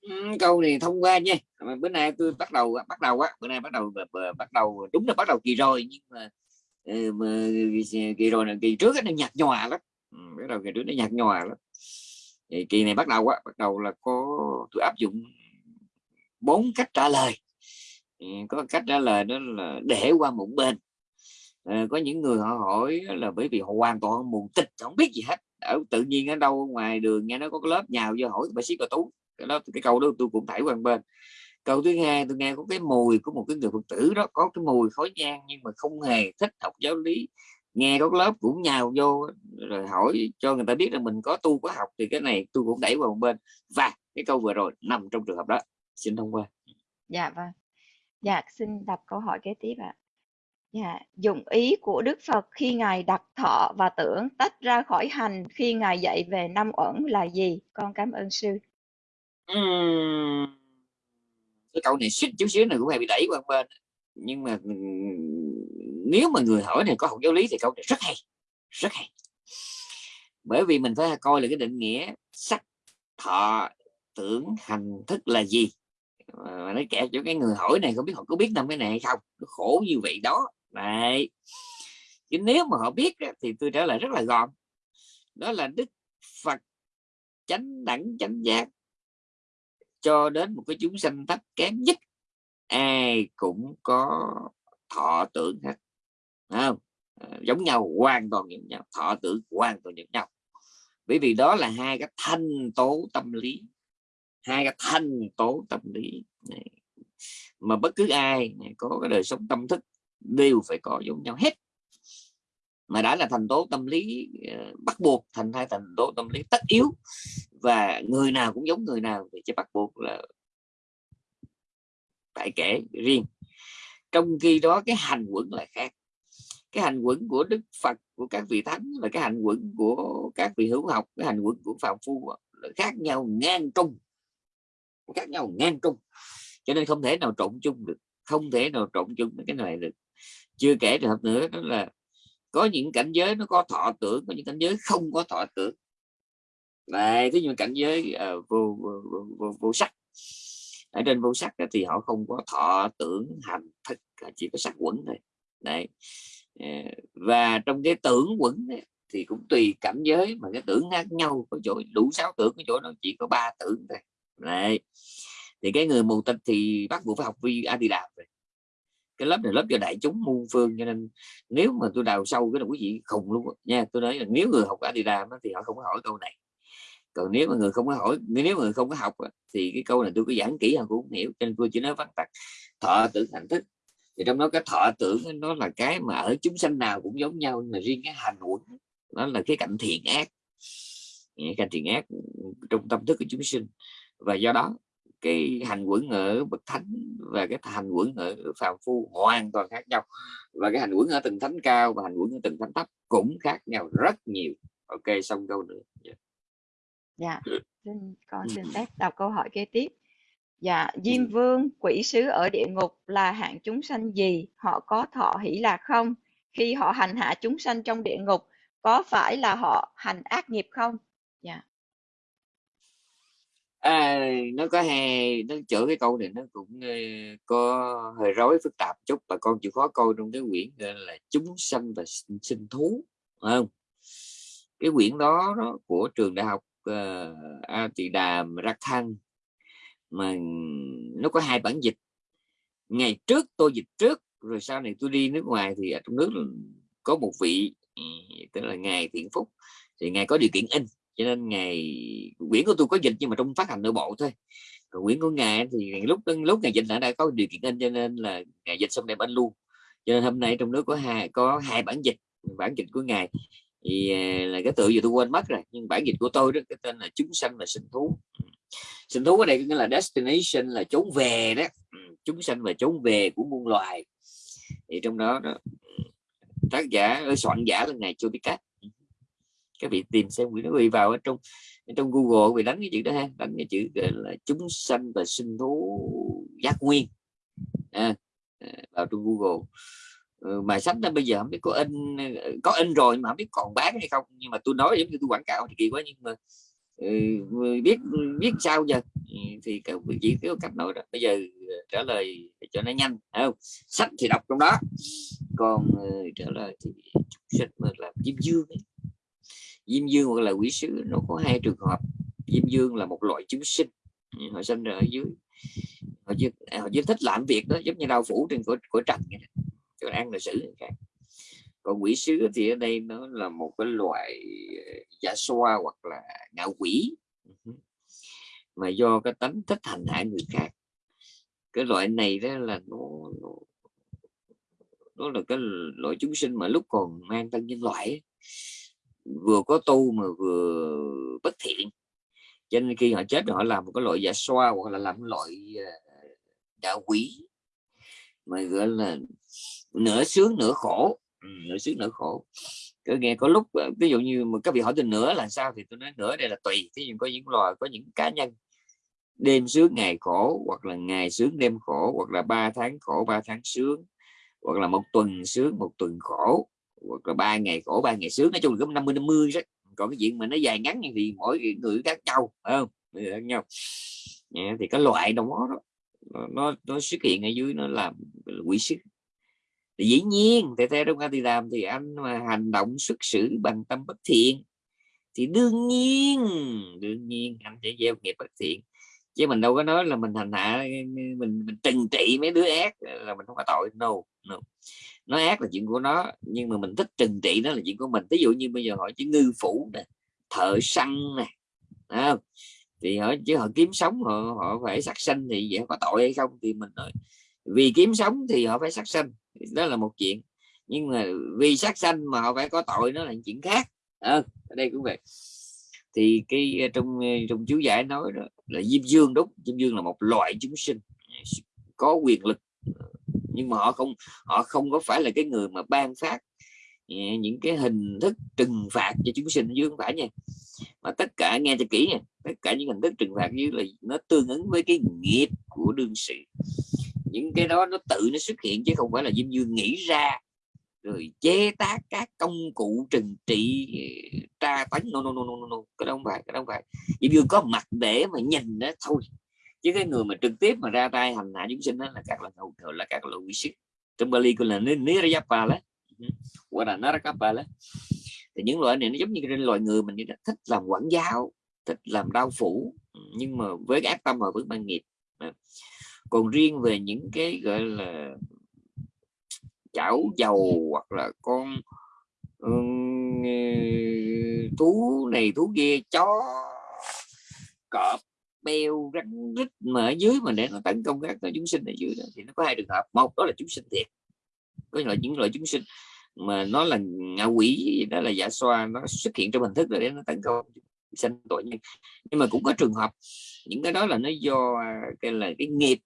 Ừ, câu này thông qua nha. Bữa nay tôi bắt đầu bắt đầu á bữa nay bắt đầu bắt đầu đúng là bắt đầu kỳ rồi nhưng mà, ừ, mà kỳ rồi là kỳ trước nó nhạt nhòa lắm. Ừ, bắt đầu kỳ trước nó nhạt nhòa lắm. Kỳ này bắt đầu á bắt đầu là có tôi áp dụng bốn cách trả lời có cách trả lời đó là để qua một bên. À, có những người họ hỏi là bởi vì họ hoàn toàn mù tịch không biết gì hết. Ở tự nhiên ở đâu ngoài đường nghe nó có cái lớp nhào vô hỏi bà sĩ cậu tú. Cái đó cái câu đó tôi cũng thảy qua bên. Câu thứ hai tôi nghe có cái mùi của một cái người phật tử đó có cái mùi khói nhang nhưng mà không hề thích học giáo lý. Nghe có lớp cũng nhào vô rồi hỏi cho người ta biết là mình có tu có học thì cái này tôi cũng đẩy qua một bên. Và cái câu vừa rồi nằm trong trường hợp đó. Xin thông qua. Dạ vâng. Dạ, xin đọc câu hỏi kế tiếp ạ. Dạ, dụng ý của Đức Phật khi Ngài đặt thọ và tưởng tách ra khỏi hành khi Ngài dạy về năm uẩn là gì? Con cảm ơn sư. Uhm, cái câu này xích chút xíu này cũng hay bị đẩy qua bên. Nhưng mà nếu mà người hỏi này có học giáo lý thì câu này rất hay. Rất hay. Bởi vì mình phải coi là cái định nghĩa sắc, thọ, tưởng, hành, thức là gì mà nó kẹt cho cái người hỏi này, không biết họ có biết năm cái này hay không? Nó khổ như vậy đó. Này, chứ nếu mà họ biết thì tôi trả lời rất là gọn. Đó là đức phật chánh đẳng chánh giác cho đến một cái chúng sanh thấp kém nhất, ai cũng có thọ tưởng hết. Không? Ờ, giống nhau, hoàn toàn giống nhau. Thọ tưởng hoàn toàn giống nhau. Bởi vì đó là hai cái thanh tố tâm lý hai cái thành tố tâm lý, này. mà bất cứ ai có cái đời sống tâm thức đều phải có giống nhau hết. Mà đã là thành tố tâm lý ờ, bắt buộc thành hai thành tố tâm lý tất yếu, và người nào cũng giống người nào thì chỉ bắt buộc là phải kể riêng. Trong khi đó, cái hành quẩn là khác. Cái hành quẩn của đức phật, của các vị thánh và cái hành quẩn của các vị hữu học, cái hành quẩn của phạm phu ờ, là khác nhau ngang trung khác nhau ngang trung. Cho nên không thể nào trộn chung được không thể nào trộn chung cái này được. Chưa kể trường hợp nữa đó là có những cảnh giới nó có thọ tưởng có những cảnh giới không có thọ tưởng. Này thế nhưng cảnh giới uh, vô, vô, vô, vô, vô sắc. Ở trên vô sắc thì họ không có thọ tưởng hành thức chỉ có sắc quẩn thôi. Đấy. Ờ, và trong cái tưởng quẩn ấy, thì cũng tùy cảnh giới mà cái tưởng khác nhau. Có chỗ đủ sáu tưởng cái chỗ nó chỉ có ba tưởng thôi đấy. Thì cái người mù tịch thì bắt buộc phải học vi a đi đàm rồi cái lớp này lớp cho đại chúng muôn phương cho nên nếu mà tôi đào sâu cái là quý vị khùng luôn nha, tôi nói là nếu người học Adidas thì họ không có hỏi câu này. Còn nếu mà người không có hỏi, nếu người không có học thì cái câu này tôi có giảng kỹ họ cũng không hiểu. Cho nên tôi chỉ nói vắn tắt, thọ tưởng hành thức thì trong đó cái thọ tưởng nó là cái mà ở chúng sanh nào cũng giống nhau mà riêng cái hành quẩn nó là cái cạnh thiện ác. Cạnh thiện ác trong tâm thức của chúng sinh và do đó cái hành quẩn ở bậc thánh và cái hành quẩn ở phàm phu hoàn toàn khác nhau. Và cái hành quẩn ở từng thánh cao và hành quẩn ở từng thánh thấp cũng khác nhau rất nhiều. Ok xong câu nữa. Yeah. dạ. Xin con xin phép đọc câu hỏi kế tiếp. Dạ diêm vương quỷ sứ ở địa ngục là hạng chúng sanh gì? Họ có thọ hỷ lạc không? Khi họ hành hạ chúng sanh trong địa ngục có phải là họ hành ác nghiệp không? Dạ à, nó có hai nó chữa cái câu này nó cũng uh, có hơi rối phức tạp chút. Và con chịu khó coi trong cái quyển là chúng sanh và sinh, sinh thú không? Cái quyển đó, đó của trường đại học uh, A Tỳ Đàm Rắc mà nó có hai bản dịch. Ngày trước tôi dịch trước rồi sau này tôi đi nước ngoài thì ở trong nước có một vị tên tức là ngài thiện phúc. Thì ngài có điều kiện in cho nên ngày quyển của tôi có dịch nhưng mà trong phát hành nội bộ thôi. Còn quyển của ngài thì lúc lúc ngày dịch đã đã có điều kiện in cho nên là ngày dịch xong đem anh luôn. Cho nên hôm nay trong nước có hai có hai bản dịch bản dịch của ngài. Thì à, là cái tự giờ tôi quên mất rồi nhưng bản dịch của tôi đó cái tên là chúng sanh và sinh thú. Ừ. Sinh thú ở đây nghĩa là destination là trốn về đó. Ừ, chúng sanh và trốn về của muôn loài. Thì trong đó, đó tác giả soạn giả là ngày chưa biết cách các vị tìm xem quý vị vào ở trong ở trong Google vì đánh cái chữ đó ha đánh cái chữ là chúng sanh và sinh thú giác nguyên. À, à vào trong Google. Ừ, mà sách đó bây giờ không biết có in có in rồi mà không biết còn bán hay không nhưng mà tôi nói giống như tôi quảng cáo thì kỳ quá nhưng mà ừ, biết biết sao giờ? Ừ, thì các vị chỉ có cách nói đó. Bây giờ ờ, trả lời cho nó nhanh không? Sách thì đọc trong đó. Còn ờ, trả lời thì chúng sinh mà làm diêm dương ấy diêm dương hoặc là quỷ sứ nó có hai trường hợp. Diêm dương là một loại chúng sinh họ sinh ra ở dưới. Họ chỉ, à, họ chỉ thích làm việc đó giống như đau phủ trên của của trần cho ăn là xử khác. Còn quỷ sứ thì ở đây nó là một cái loại ờ, giả xoa hoặc là ngạo quỷ. Ừ. Mà do cái tánh thích hành hạ người khác. Cái loại này đó là nó, nó nó là cái loại chúng sinh mà lúc còn mang thân nhân loại ấy, vừa có tu mà vừa bất thiện. Cho nên khi họ chết họ làm một cái loại giả xoa hoặc là làm loại ờ, đạo quỷ. Mà gọi là nửa sướng nửa khổ. Ừ, nửa sướng nửa khổ. Cứ nghe có lúc ờ, ví dụ như mà các vị hỏi tôi nửa là sao thì tôi nói nửa đây là tùy. Thế nhưng có những loài có những cá nhân đêm sướng ngày khổ hoặc là ngày sướng đêm khổ hoặc là ba tháng khổ ba tháng sướng hoặc là một tuần sướng một tuần khổ hoặc là ba ngày khổ ba ngày sướng nói chung là mươi 50 50 đó. Còn cái chuyện mà nó dài ngắn thì mỗi người khác nhau phải không? Khác nhau. Yeah, thì cái loại đó, đó nó nó xuất hiện ở dưới nó làm quỷ sức thì dĩ nhiên thì theo trong thì làm thì anh mà hành động xuất xử bằng tâm bất thiện thì đương nhiên đương nhiên anh sẽ gieo nghiệp bất thiện chứ mình đâu có nói là mình hành hạ mình mình trừng trị mấy đứa ác là mình không có tội. No, no. Nó ác là chuyện của nó nhưng mà mình thích trừng trị nó là chuyện của mình. Ví dụ như bây giờ hỏi chữ ngư phủ nè thợ săn nè không? thì họ chứ họ kiếm sống họ họ phải sát sanh thì vậy có tội hay không? Thì mình nói vì kiếm sống thì họ phải sát sanh. Đó là một chuyện. Nhưng mà vì sát sanh mà họ phải có tội nó là chuyện khác. À, ở đây cũng vậy thì cái ờ, trong ờ, trong chú giải nói đó là diêm dương, đúng, diêm dương là một loại chúng sinh, có quyền lực ờ, nhưng mà họ không họ không có phải là cái người mà ban phát những cái hình thức trừng phạt cho chúng sinh dương phải nha. Mà tất cả, nghe cho kỹ nha, tất cả những hình thức trừng phạt như là nó tương ứng với cái nghiệp của đương sự. Những cái đó nó tự nó xuất hiện chứ không phải là diêm dương nghĩ ra rồi chế tác các công cụ trừng trị tra tấn no, no, no, no, no. cái đó không phải cái đó không phải. Chỉ vừa có mặt để mà nhìn đó thôi. Chứ cái người mà trực tiếp mà ra tay hành hạ chúng sinh đó là các là hầu thường là các loại quỷ sĩ trong Bali gọi là Nirayapa đó ừ, gọi là Narakapa đó thì những loại này nó giống như cái loài người mình thích làm quản giáo thích làm đau phủ. Ừ, nhưng mà với cái ác tâm và với ban nghiệp. Ừ. Còn riêng về những cái gọi là chảo dầu hoặc là con um, thú này thú kia chó cọp beo rắn rít mà ở dưới mà để nó tấn công các chúng sinh ở dưới đó thì nó có hai trường hợp. Một đó là chúng sinh thiệt có loại những loại chúng sinh mà nó là ngạ quỷ đó là giả xoa nó xuất hiện trong hình thức để nó tấn công sinh tội nhân. Nhưng mà cũng có trường hợp những cái đó là nó do à, cái là cái nghiệp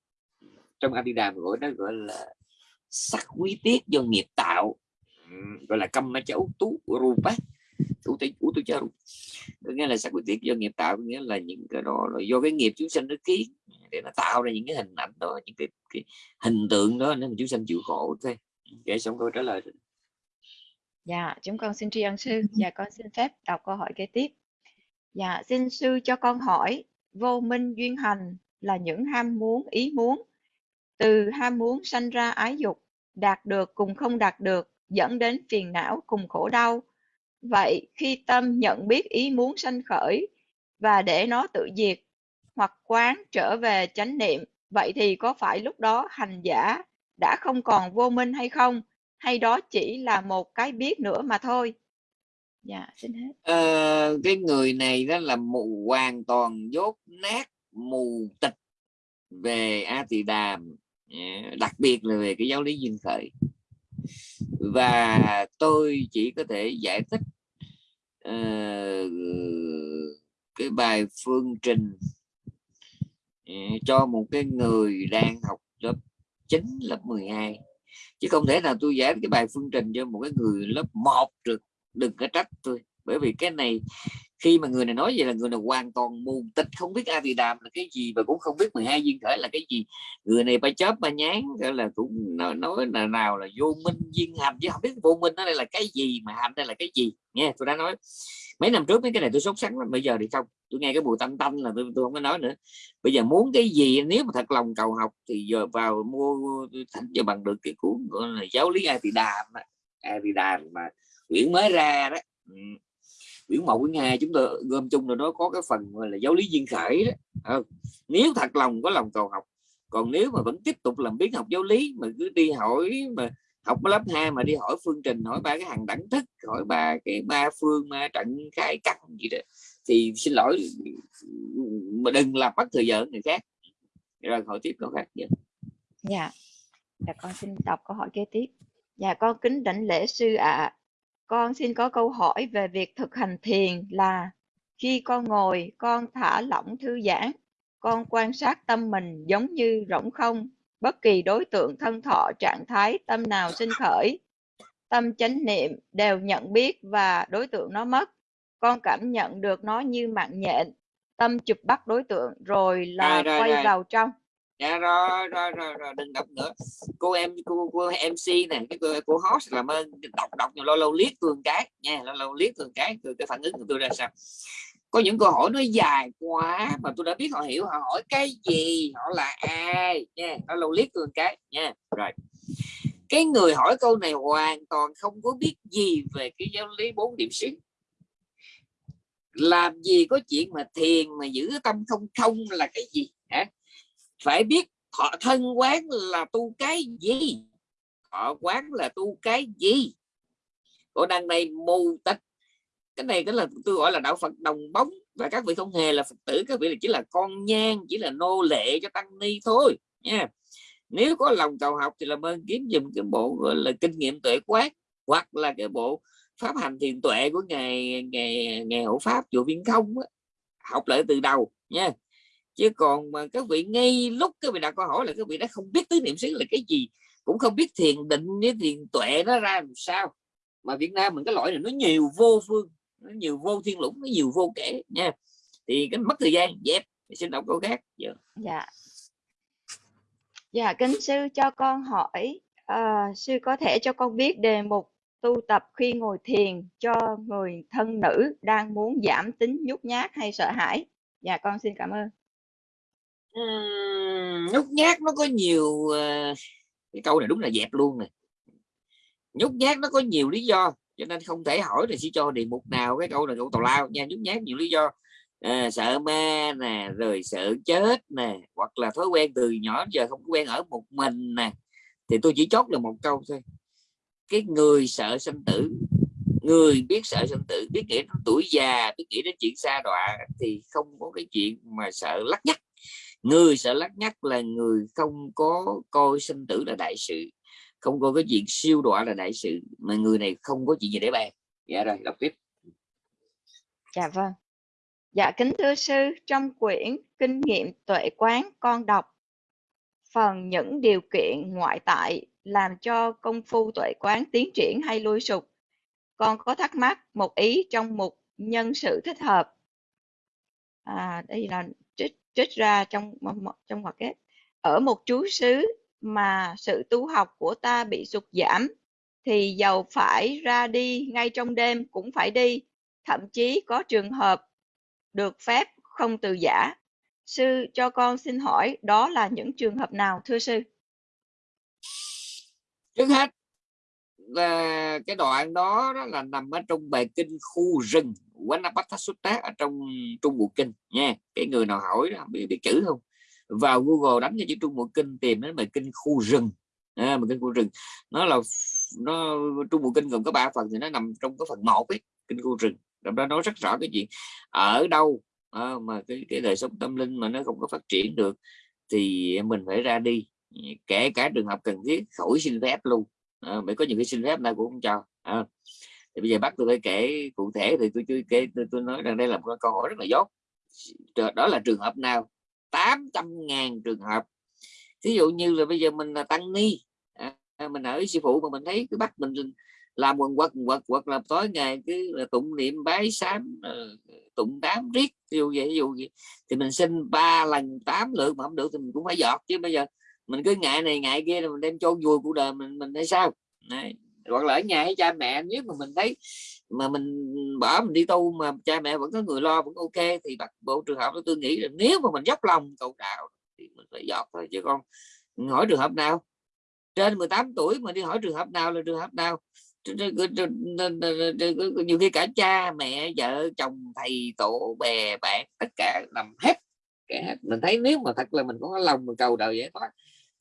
trong Adidam gọi nó gọi là sắc quý tiết do nghiệp tạo. Gọi là căm cháu tú rupa tú tế tú tu charu nghĩa là sắc quý tiết do nghiệp tạo nghĩa là những cái đó là do cái nghiệp chúng sinh nó kiến để nó tạo ra những cái hình ảnh đó những cái, cái hình tượng đó nên chúng sinh chịu khổ thôi. Kể xong câu trả lời dạ chúng con xin tri ân sư. Dạ con xin phép đọc câu hỏi kế tiếp. Dạ xin sư cho con hỏi vô minh duyên hành là những ham muốn ý muốn từ ham muốn sanh ra ái dục đạt được cùng không đạt được dẫn đến phiền não cùng khổ đau. Vậy khi tâm nhận biết ý muốn sanh khởi và để nó tự diệt hoặc quán trở về chánh niệm vậy thì có phải lúc đó hành giả đã không còn vô minh hay không? Hay đó chỉ là một cái biết nữa mà thôi? Dạ xin hết. À, cái người này đó là mù hoàn toàn dốt nát mù tịch về a tỳ đàm đặc biệt là về cái giáo lý duyên khởi. Và tôi chỉ có thể giải thích uh, cái bài phương trình cho một cái người đang học lớp 9 lớp 12 chứ không thể nào tôi giải cái bài phương trình cho một cái người lớp 1 được đừng có trách tôi. Bởi vì cái này khi mà người này nói vậy là người này hoàn toàn mù tịch không biết a thì đàm là cái gì và cũng không biết 12 duyên khởi là cái gì. Người này ba chớp ba nhán gọi là cũng nói, nói là nào là vô minh duyên hành chứ không biết vô minh nó đây là cái gì mà hành đây là cái gì. Nghe tôi đã nói mấy năm trước mấy cái này tôi sốt sắng lắm bây giờ thì không. Tôi nghe cái bùi tanh tanh là tôi, tôi không có nói nữa. Bây giờ muốn cái gì nếu mà thật lòng cầu học thì giờ vào mua thành cho bằng được cái cuốn gọi là giáo lý a thì đàm a thì đàm mà quyển mới ra đó. Ừ quyển một quyển hai chúng tôi gom chung rồi nó có cái phần là giáo lý duyên khởi đó. À, nếu thật lòng có lòng cầu học còn nếu mà vẫn tiếp tục làm biến học giáo lý mà cứ đi hỏi mà học lớp 2 mà đi hỏi phương trình hỏi ba cái hàng đẳng thức hỏi ba cái ba phương ma trận khai căn gì đó thì xin lỗi mà đừng làm mất thời giờ người khác. Rồi hỏi tiếp câu khác dạ dạ. Dạ con xin đọc câu hỏi kế tiếp. Dạ con kính đảnh lễ sư ạ. à. Con xin có câu hỏi về việc thực hành thiền là khi con ngồi, con thả lỏng thư giãn, con quan sát tâm mình giống như rỗng không, bất kỳ đối tượng thân thọ trạng thái tâm nào sinh khởi, tâm chánh niệm đều nhận biết và đối tượng nó mất. Con cảm nhận được nó như mạng nhện, tâm chụp bắt đối tượng rồi là rồi, rồi, quay rồi. vào trong dạ rồi rồi rồi rồi đừng đọc nữa. Cô em cô, cô mc nè cái cô, cô host làm ơn đọc đọc lâu lâu liếc tường cái nha lâu lâu liếc tường cái từ cái phản ứng của tôi ra sao? Có những câu hỏi nó dài quá mà tôi đã biết họ hiểu họ hỏi cái gì họ là ai nha nó lâu liếc tường cái nha. Rồi cái người hỏi câu này hoàn toàn không có biết gì về cái giáo lý bốn điểm xứ làm gì có chuyện mà thiền mà giữ tâm không không là cái gì hả? Phải biết thọ thân quán là tu cái gì? Thọ quán là tu cái gì? Của đằng này mù tịch cái này cái là tôi gọi là đạo Phật đồng bóng. Và các vị không hề là Phật tử, các vị là chỉ là con nhang, chỉ là nô lệ cho tăng ni thôi, nha. Nếu có lòng cầu học thì làm ơn kiếm dùm cái bộ, gọi là, kinh nghiệm tuệ quát hoặc là cái bộ pháp hành thiền tuệ của ngày ngày ngày hộ pháp chùa viên không đó. học lại từ đầu, nha chứ còn mà các vị ngay lúc các vị đặt câu hỏi là các vị đã không biết tứ niệm xứ là cái gì cũng không biết thiền định với thiền tuệ nó ra làm sao. Mà Việt Nam mình cái loại này nó nhiều vô phương nó nhiều vô thiên lũng nó nhiều vô kể nha. Thì cái mất thời gian dẹp. Xin đọc câu khác. Dạ. Dạ, dạ kính sư cho con hỏi à, sư có thể cho con biết đề mục tu tập khi ngồi thiền cho người thân nữ đang muốn giảm tính nhút nhát hay sợ hãi? Dạ con xin cảm ơn uhm, nhút nhát nó có nhiều uh, cái câu này đúng là dẹp luôn này nhút nhát nó có nhiều lý do cho nên không thể hỏi thì sẽ cho đề mục nào cái câu này câu tào lao nha. Nhút nhát nhiều lý do à, sợ ma nè rồi sợ chết nè hoặc là thói quen từ nhỏ giờ không quen ở một mình nè. Thì tôi chỉ chốt là một câu thôi. Cái người sợ sinh tử người biết sợ sinh tử biết nghĩ đến tuổi già biết nghĩ đến chuyện xa đọa thì không có cái chuyện mà sợ lắc nhắc người sợ lắc nhắc là người không có coi sinh tử là đại sự không có cái chuyện siêu đọa là đại sự mà người này không có chuyện gì để bàn. Dạ rồi đọc tiếp. Dạ vâng. Dạ kính thưa sư trong quyển kinh nghiệm tuệ quán con đọc phần những điều kiện ngoại tại làm cho công phu tuệ quán tiến triển hay lui sụp. Con có thắc mắc một ý trong một nhân sự thích hợp. À, đây là trích, ra trong trong hoặc kết ở một chú xứ mà sự tu học của ta bị sụt giảm thì giàu phải ra đi ngay trong đêm cũng phải đi. Thậm chí có trường hợp được phép không từ giả. Sư cho con xin hỏi đó là những trường hợp nào thưa sư? Trước hết là cái đoạn đó, đó là nằm ở trong bài kinh khu rừng Wanapata Sutta ở trong Trung Bộ Kinh nha. Cái người nào hỏi đó, biết, biết chữ không? Vào Google đánh cho chữ Trung Bộ Kinh tìm đến bài kinh khu rừng. À, bài kinh khu rừng. Nó là nó Trung Bộ Kinh gồm có ba phần thì nó nằm trong cái phần một ấy kinh khu rừng. Trong đó nói rất rõ cái chuyện ở đâu à, mà cái cái đời sống tâm linh mà nó không có phát triển được thì mình phải ra đi. Kể cả trường hợp cần thiết khỏi xin phép luôn. Ờ, à, bởi có những cái xin phép nào cũng không cho. À, thì bây giờ bắt tôi phải kể cụ thể thì tôi chưa kể tôi, tôi nói rằng đây là một câu hỏi rất là dốt. Đó là trường hợp nào? 800 ngàn trường hợp. Ví dụ như là bây giờ mình là tăng ni à, mình ở sư phụ mà mình thấy cái bắt mình làm quần quật quật quật là tối ngày cứ là tụng niệm bái sám ờ, tụng đám riết ví dụ vậy ví dụ vậy. Thì mình xin ba lần tám lượt mà không được thì mình cũng phải giọt chứ bây giờ mình cứ ngại này ngại kia rồi mình đem chôn vùi cuộc đời mình mình hay sao? Đấy. hoặc là ở nhà với cha mẹ, nếu mà mình thấy mà mình bỏ mình đi tu mà cha mẹ vẫn có người lo vẫn ok thì bật bộ trường hợp đó tôi nghĩ là nếu mà mình dốc lòng cầu đạo thì mình phải dọt thôi, chứ con hỏi trường hợp nào? Trên 18 tuổi mà đi hỏi trường hợp nào là trường hợp nào? Nhiều khi cả cha mẹ, vợ, chồng, thầy, tổ, bè, bạn, tất cả nằm hết mình thấy nếu mà thật là mình có lòng mình cầu đời vậy thôi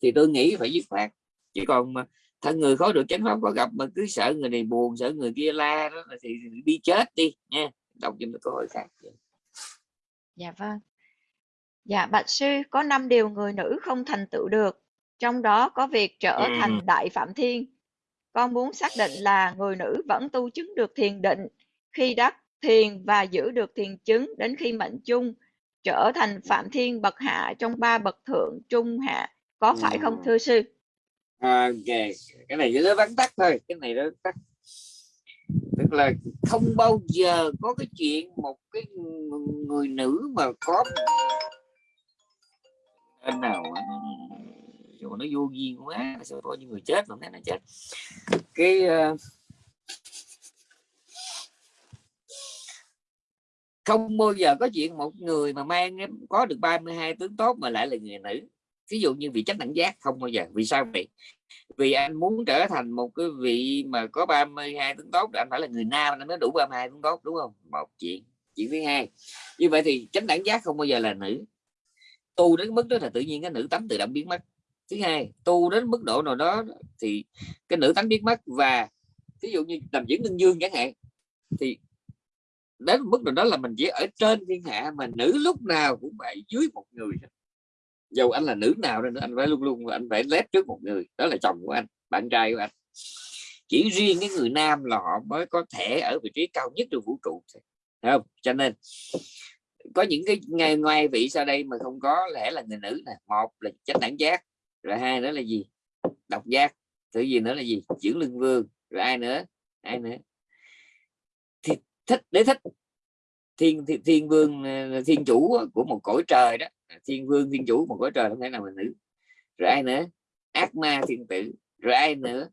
thì tôi nghĩ phải dứt khoát. Chỉ còn mà thân người khó được chánh pháp có gặp mà cứ sợ người này buồn sợ người kia la đó thì đi chết đi nha. Đọc cho câu hỏi khác. Dạ vâng. Dạ bạch sư có năm điều người nữ không thành tựu được. Trong đó có việc trở ừ. thành đại phạm thiên. Con muốn xác định là người nữ vẫn tu chứng được thiền định khi đắc thiền và giữ được thiền chứng đến khi mệnh chung trở thành phạm thiên bậc hạ trong ba bậc thượng trung hạ có phải không ừ. thưa sư? Ok cái này nó vắn tắt thôi cái này nó tắt. Tức là không bao giờ có cái chuyện một cái người nữ mà có anh nào dù nó vô duyên quá sao có những người chết mà nó chết. Cái uh, không bao giờ có chuyện một người mà mang có được 32 tướng tốt mà lại là người nữ ví dụ như vị chánh đẳng giác, không bao giờ. Vì sao vậy? Vì anh muốn trở thành một cái vị mà có 32 tướng tốt, anh phải là người nam, anh mới đủ 32 tướng tốt, đúng không? Một chuyện. Chuyện thứ hai. Như vậy thì chánh đẳng giác không bao giờ là nữ. Tu đến mức đó là tự nhiên cái nữ tánh tự động biến mất. Thứ hai, tu đến mức độ nào đó thì cái nữ tánh biến mất và ví dụ như làm diễn đương dương chẳng hạn, thì đến mức độ đó là mình chỉ ở trên thiên hạ mà nữ lúc nào cũng phải dưới một người dù anh là nữ nào nên anh phải luôn luôn anh phải lép trước một người. Đó là chồng của anh bạn trai của anh. Chỉ riêng cái người nam là họ mới có thể ở vị trí cao nhất trong vũ trụ Thấy không? Cho nên có những cái ngày ngoài vị sau đây mà không có lẽ là người nữ nè. Một là chánh đẳng giác rồi hai nữa là gì? Độc giác. Thứ gì nữa là gì? Chuyển lưng vương. Rồi ai nữa? Ai nữa? Thì thích để thích. Thiên, thiên thiên vương ờ, thiên chủ của một cõi trời đó thiên vương thiên chủ một cõi trời không thể nào mà nữ rồi ai nữa ác ma thiên tử rồi ai nữa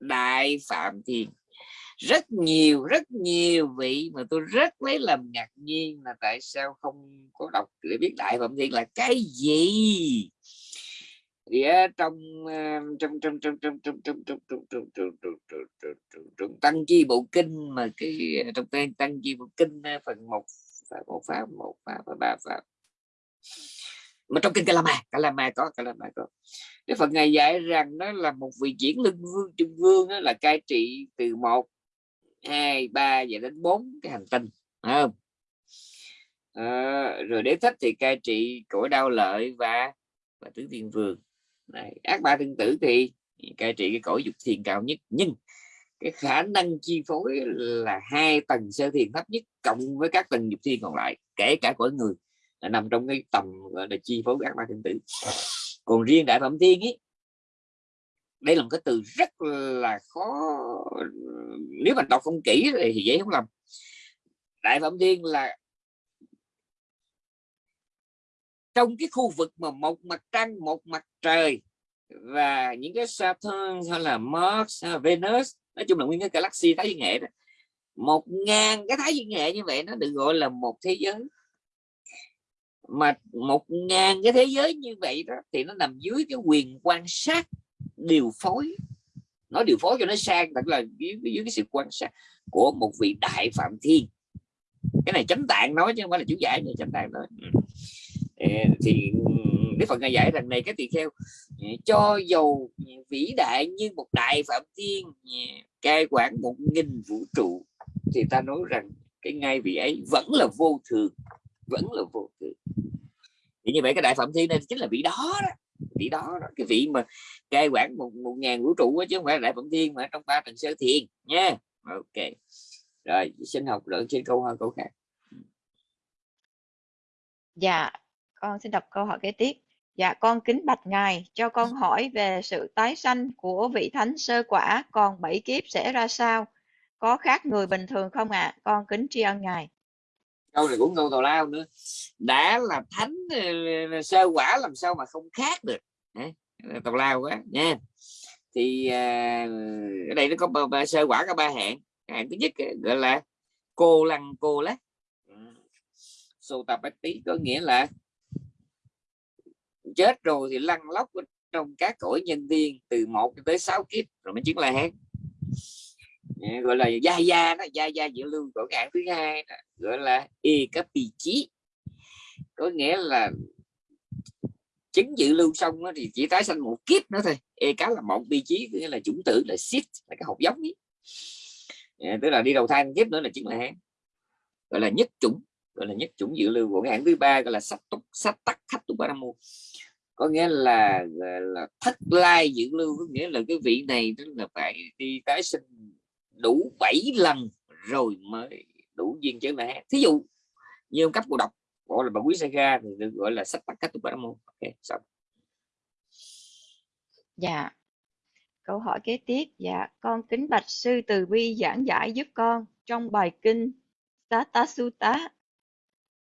đại phạm thiên rất nhiều rất nhiều vị mà tôi rất lấy làm ngạc nhiên là tại sao không có đọc để biết đại phạm thiên là cái gì thì trong trong trong trong trong trong trong trong trong trong trong trong tăng chi bộ kinh mà cái trong tên tăng chi bộ kinh phần một pháp một pháp một pháp và ba pháp mà trong kinh Kalama Kalama có Kalama có. Cái phần này dạy rằng nó là một vị diễn lưng vương trung vương đó là cai trị từ một hai ba và đến bốn cái hành tinh không? À, rồi đế thích thì cai trị cõi đau lợi và và tứ thiên vương. Này, ác ba thiên tử thì cai trị cái cõi dục thiền cao nhất nhưng cái khả năng chi phối là hai tầng sơ thiền thấp nhất cộng với các tầng dục thiên còn lại kể cả cõi người nằm trong cái tầm, gọi là, chi phối các ma thiên tử. Còn riêng đại phẩm thiên ấy đây là một cái từ rất là khó, nếu mà đọc không kỹ thì dễ không lầm. Đại phẩm thiên là trong cái khu vực mà một mặt trăng, một mặt trời và những cái Saturn hay là Mars hay là Venus, nói chung là nguyên cái galaxy thái dương hệ đó, một ngàn cái thái dương hệ như vậy nó được gọi là một thế giới mà một ngàn cái thế giới như vậy đó thì nó nằm dưới cái quyền quan sát điều phối. Nó điều phối cho nó sang thật là dưới, dưới cái sự quan sát của một vị đại phạm thiên. Cái này chánh tạng nói chứ không phải là chú giải này chánh tạng nói. Ừ. Thì ừ, Đức Phật ngài giải rằng này cái tỳ kheo ừ, cho dù vĩ đại như một đại phạm thiên cai quản một nghìn vũ trụ thì ta nói rằng cái ngay vị ấy vẫn là vô thường vẫn là vô tự thì như vậy cái đại phạm thiên này chính là vị đó đó vị đó, đó. Cái vị mà cai quản một, một ngàn vũ trụ chứ không phải là đại phạm thiên mà trong ba tầng sơ thiền nha. Ok. Rồi xin học lượng trên câu hỏi câu khác. Dạ con xin đọc câu hỏi kế tiếp. Dạ con kính bạch ngài cho con hỏi về sự tái sanh của vị thánh sơ quả còn bảy kiếp sẽ ra sao? Có khác người bình thường không ạ? À? con kính tri ân ngài câu này cũng câu tào lao nữa. Đã là thánh ờ, sơ quả làm sao mà không khác được. Tào lao quá nha. Thì à, ở đây nó có ba, sơ quả có ba hạng. Hạng thứ nhất ờ, gọi là cô lăng cô lát sô tập tí có nghĩa là chết rồi thì lăn lóc trong các cõi nhân viên từ một tới sáu kiếp rồi mới chứng là hán gọi là gia gia đó gia gia dự lưu của hạng thứ hai đó, gọi là y cấp vị trí có nghĩa là chứng dự lưu xong đó, thì chỉ tái sanh một kiếp nữa thôi. E cá là một vị trí nghĩa là chủng tử là shit là cái hộp giống ấy. À, tức là đi đầu thai kiếp nữa là chính là hán. Gọi là nhất chủng gọi là nhất chủng dự lưu của cái hạng thứ ba gọi là sách túc sách tắc khách túc ba có nghĩa là, là thất lai dự lưu có nghĩa là cái vị này tức là phải đi tái sinh đủ 7 lần rồi mới đủ duyên chứ này thí dụ như ông cấp cô độc, gọi là bà quý sa thì được gọi là sách tắc cách tụng môn. Ok, xong. Dạ. Câu hỏi kế tiếp. Dạ con kính bạch sư từ bi giảng giải giúp con trong bài kinh Tata Sutta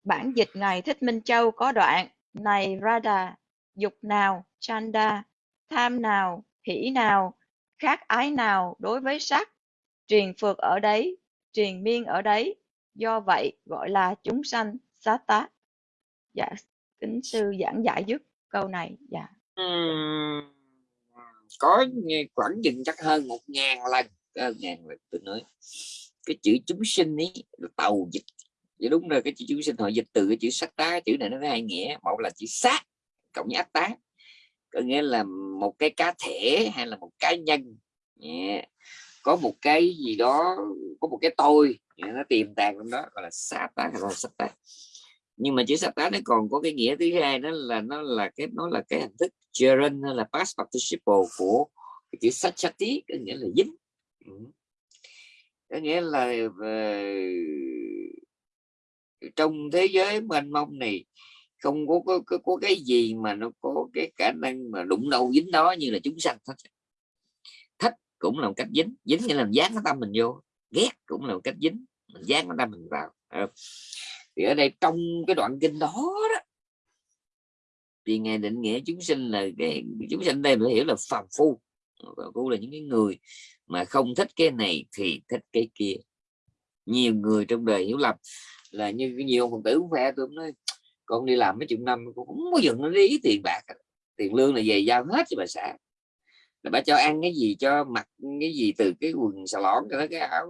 bản dịch ngài Thích Minh Châu có đoạn, này Radha, dục nào, chanda, tham nào, hỷ nào, khác ái nào đối với sắc truyền phược ở đấy truyền miên ở đấy. Do vậy gọi là chúng sanh sát dạ kính sư giảng giải giúp câu này. Dạ. Uhm, có khoảng dừng chắc hơn một ngàn lần. Hơn ngàn lần tôi nói. Cái chữ chúng sinh ấy là tàu dịch. Vậy đúng rồi cái chữ chúng sinh họ dịch từ cái chữ sát tá chữ này nó có hai nghĩa. Một là chữ sát cộng với ác tá. Có nghĩa là một cái cá thể hay là một cá nhân. Yeah có một cái gì đó có một cái tôi nó tiềm tàng trong đó gọi là satan hay là satan. Nhưng mà chữ satan nó còn có cái nghĩa thứ hai đó là nó là cái nó là cái hình thức gerund hay là past participle của cái chữ sachati có nghĩa là dính. Ừ. Có nghĩa là về trong thế giới mênh mông này không có, có, có, có cái gì mà nó có cái khả năng mà đụng đâu dính đó như là chúng sanh hết cũng là một cách dính dính nghĩa là dán cái tâm mình vô, ghét cũng là một cách dính, mình dán cái tâm mình vào. Thì ở đây trong cái đoạn kinh đó đó, thì ngài định nghĩa chúng sinh là, cái, chúng sinh đây phải hiểu là phàm phu. Phàm phu là những cái người mà không thích cái này thì thích cái kia. Nhiều người trong đời hiểu lầm là như nhiều phật tử cũng phe tôi nói, con đi làm mấy chục năm cũng không có dừng nó ý tiền bạc, tiền lương là về giao hết cho bà xã là bà cho ăn cái gì cho mặc cái gì từ cái quần xà lõn cho tới cái áo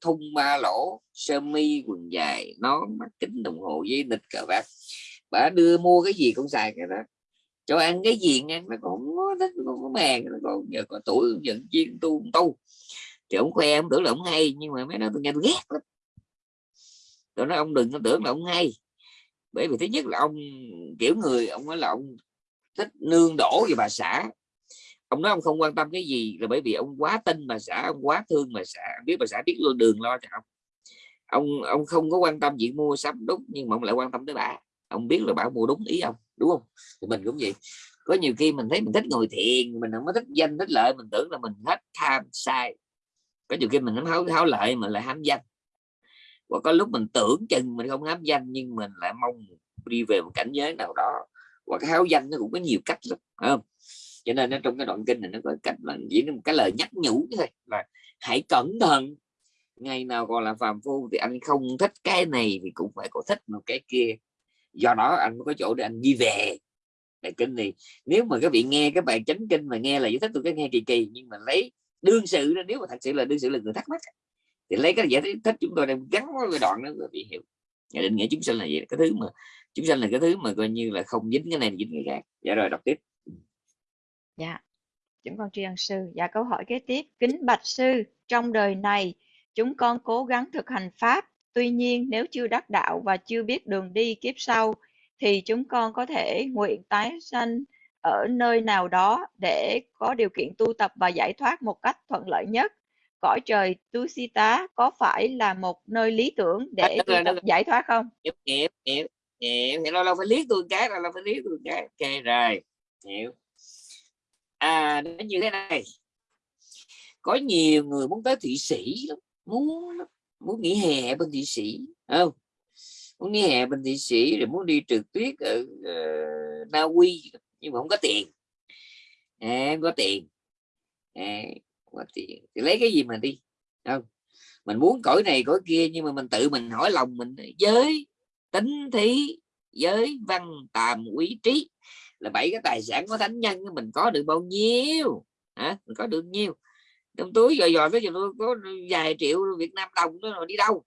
thun ba lỗ, sơ mi, quần dài, nón, mắt kính đồng hồ với nịch cờ bạc bà đưa mua cái gì cũng xài cái đó. Cho ăn cái gì ăn nó cũng thích, nó có mèn nó còn giờ có tuổi giận chiên tu tu. Thì ông khoe ông tưởng là ông hay, nhưng mà mấy nó tôi nghe tôi ghét lắm. Tôi nói ông đừng có tưởng là ông hay. Bởi vì thứ nhất là ông, kiểu người, ông nói là ông thích nương đổ về bà xã ông nói ông không quan tâm cái gì là bởi vì ông quá tin bà xã ông quá thương bà xã biết bà xã biết luôn đường lo cho ông. Ông ông không có quan tâm chuyện mua sắm đúng nhưng mà ông lại quan tâm tới bà. Ông biết là bà mua đúng ý ông đúng không? Thì mình cũng vậy. Có nhiều khi mình thấy mình thích ngồi thiền mình không có thích danh thích lợi mình tưởng là mình hết tham sai. Có nhiều khi mình không háo, háo lợi mà lại ham danh. Và có lúc mình tưởng chừng mình không hám danh nhưng mình lại mong đi về một cảnh giới nào đó. Và cái háo danh nó cũng có nhiều cách lắm không? Cho nên nó trong cái đoạn kinh này nó có cách là chỉ một cái lời nhắc nhủ thôi là hãy cẩn thận, ngày nào còn là phàm phu thì anh không thích cái này thì cũng phải có thích một cái kia. Do đó anh mới có chỗ để anh đi về. Bài kinh này, nếu mà các vị nghe cái bài chánh kinh mà nghe là giải thích tôi cái nghe kỳ kỳ, nhưng mà lấy đương sự nếu mà thật sự là đương sự là người thắc mắc thì lấy cái giải thích chúng tôi đang gắn với cái đoạn đó rồi bị hiểu. Nhà định nghĩa chúng sanh là gì? Cái thứ mà, chúng sanh là cái thứ mà coi như là không dính cái này dính cái khác. Dạ rồi, đọc tiếp dạ chúng con tri ân sư dạ câu hỏi kế tiếp kính bạch sư trong đời này chúng con cố gắng thực hành pháp tuy nhiên nếu chưa đắc đạo và chưa biết đường đi kiếp sau thì chúng con có thể nguyện tái sanh ở nơi nào đó để có điều kiện tu tập và giải thoát một cách thuận lợi nhất cõi trời Tusita có phải là một nơi lý tưởng để tu tập giải thoát không? Hiểu, hiểu, hiểu, hiểu. Thì lâu lâu phải liếc tôi cái, lâu lâu phải liếc tôi cái. Ok rồi, hiểu. À, nó như thế này. Có nhiều người muốn tới Thụy Sĩ lắm, muốn muốn nghỉ hè bên Thụy Sĩ, không? Muốn nghỉ hè bên Thụy Sĩ rồi muốn đi trượt tuyết ở uh, Na Uy nhưng mà không có tiền. À, không có tiền. À, có tiền thì lấy cái gì mà đi không mình muốn cõi này cõi kia nhưng mà mình tự mình hỏi lòng mình giới tính thí giới văn tàm quý trí là bảy cái tài sản của thánh nhân mình có được bao nhiêu? Hả? Mình có được nhiêu? Trong túi dò dò cái gì có vài triệu Việt Nam đồng đó rồi đi đâu?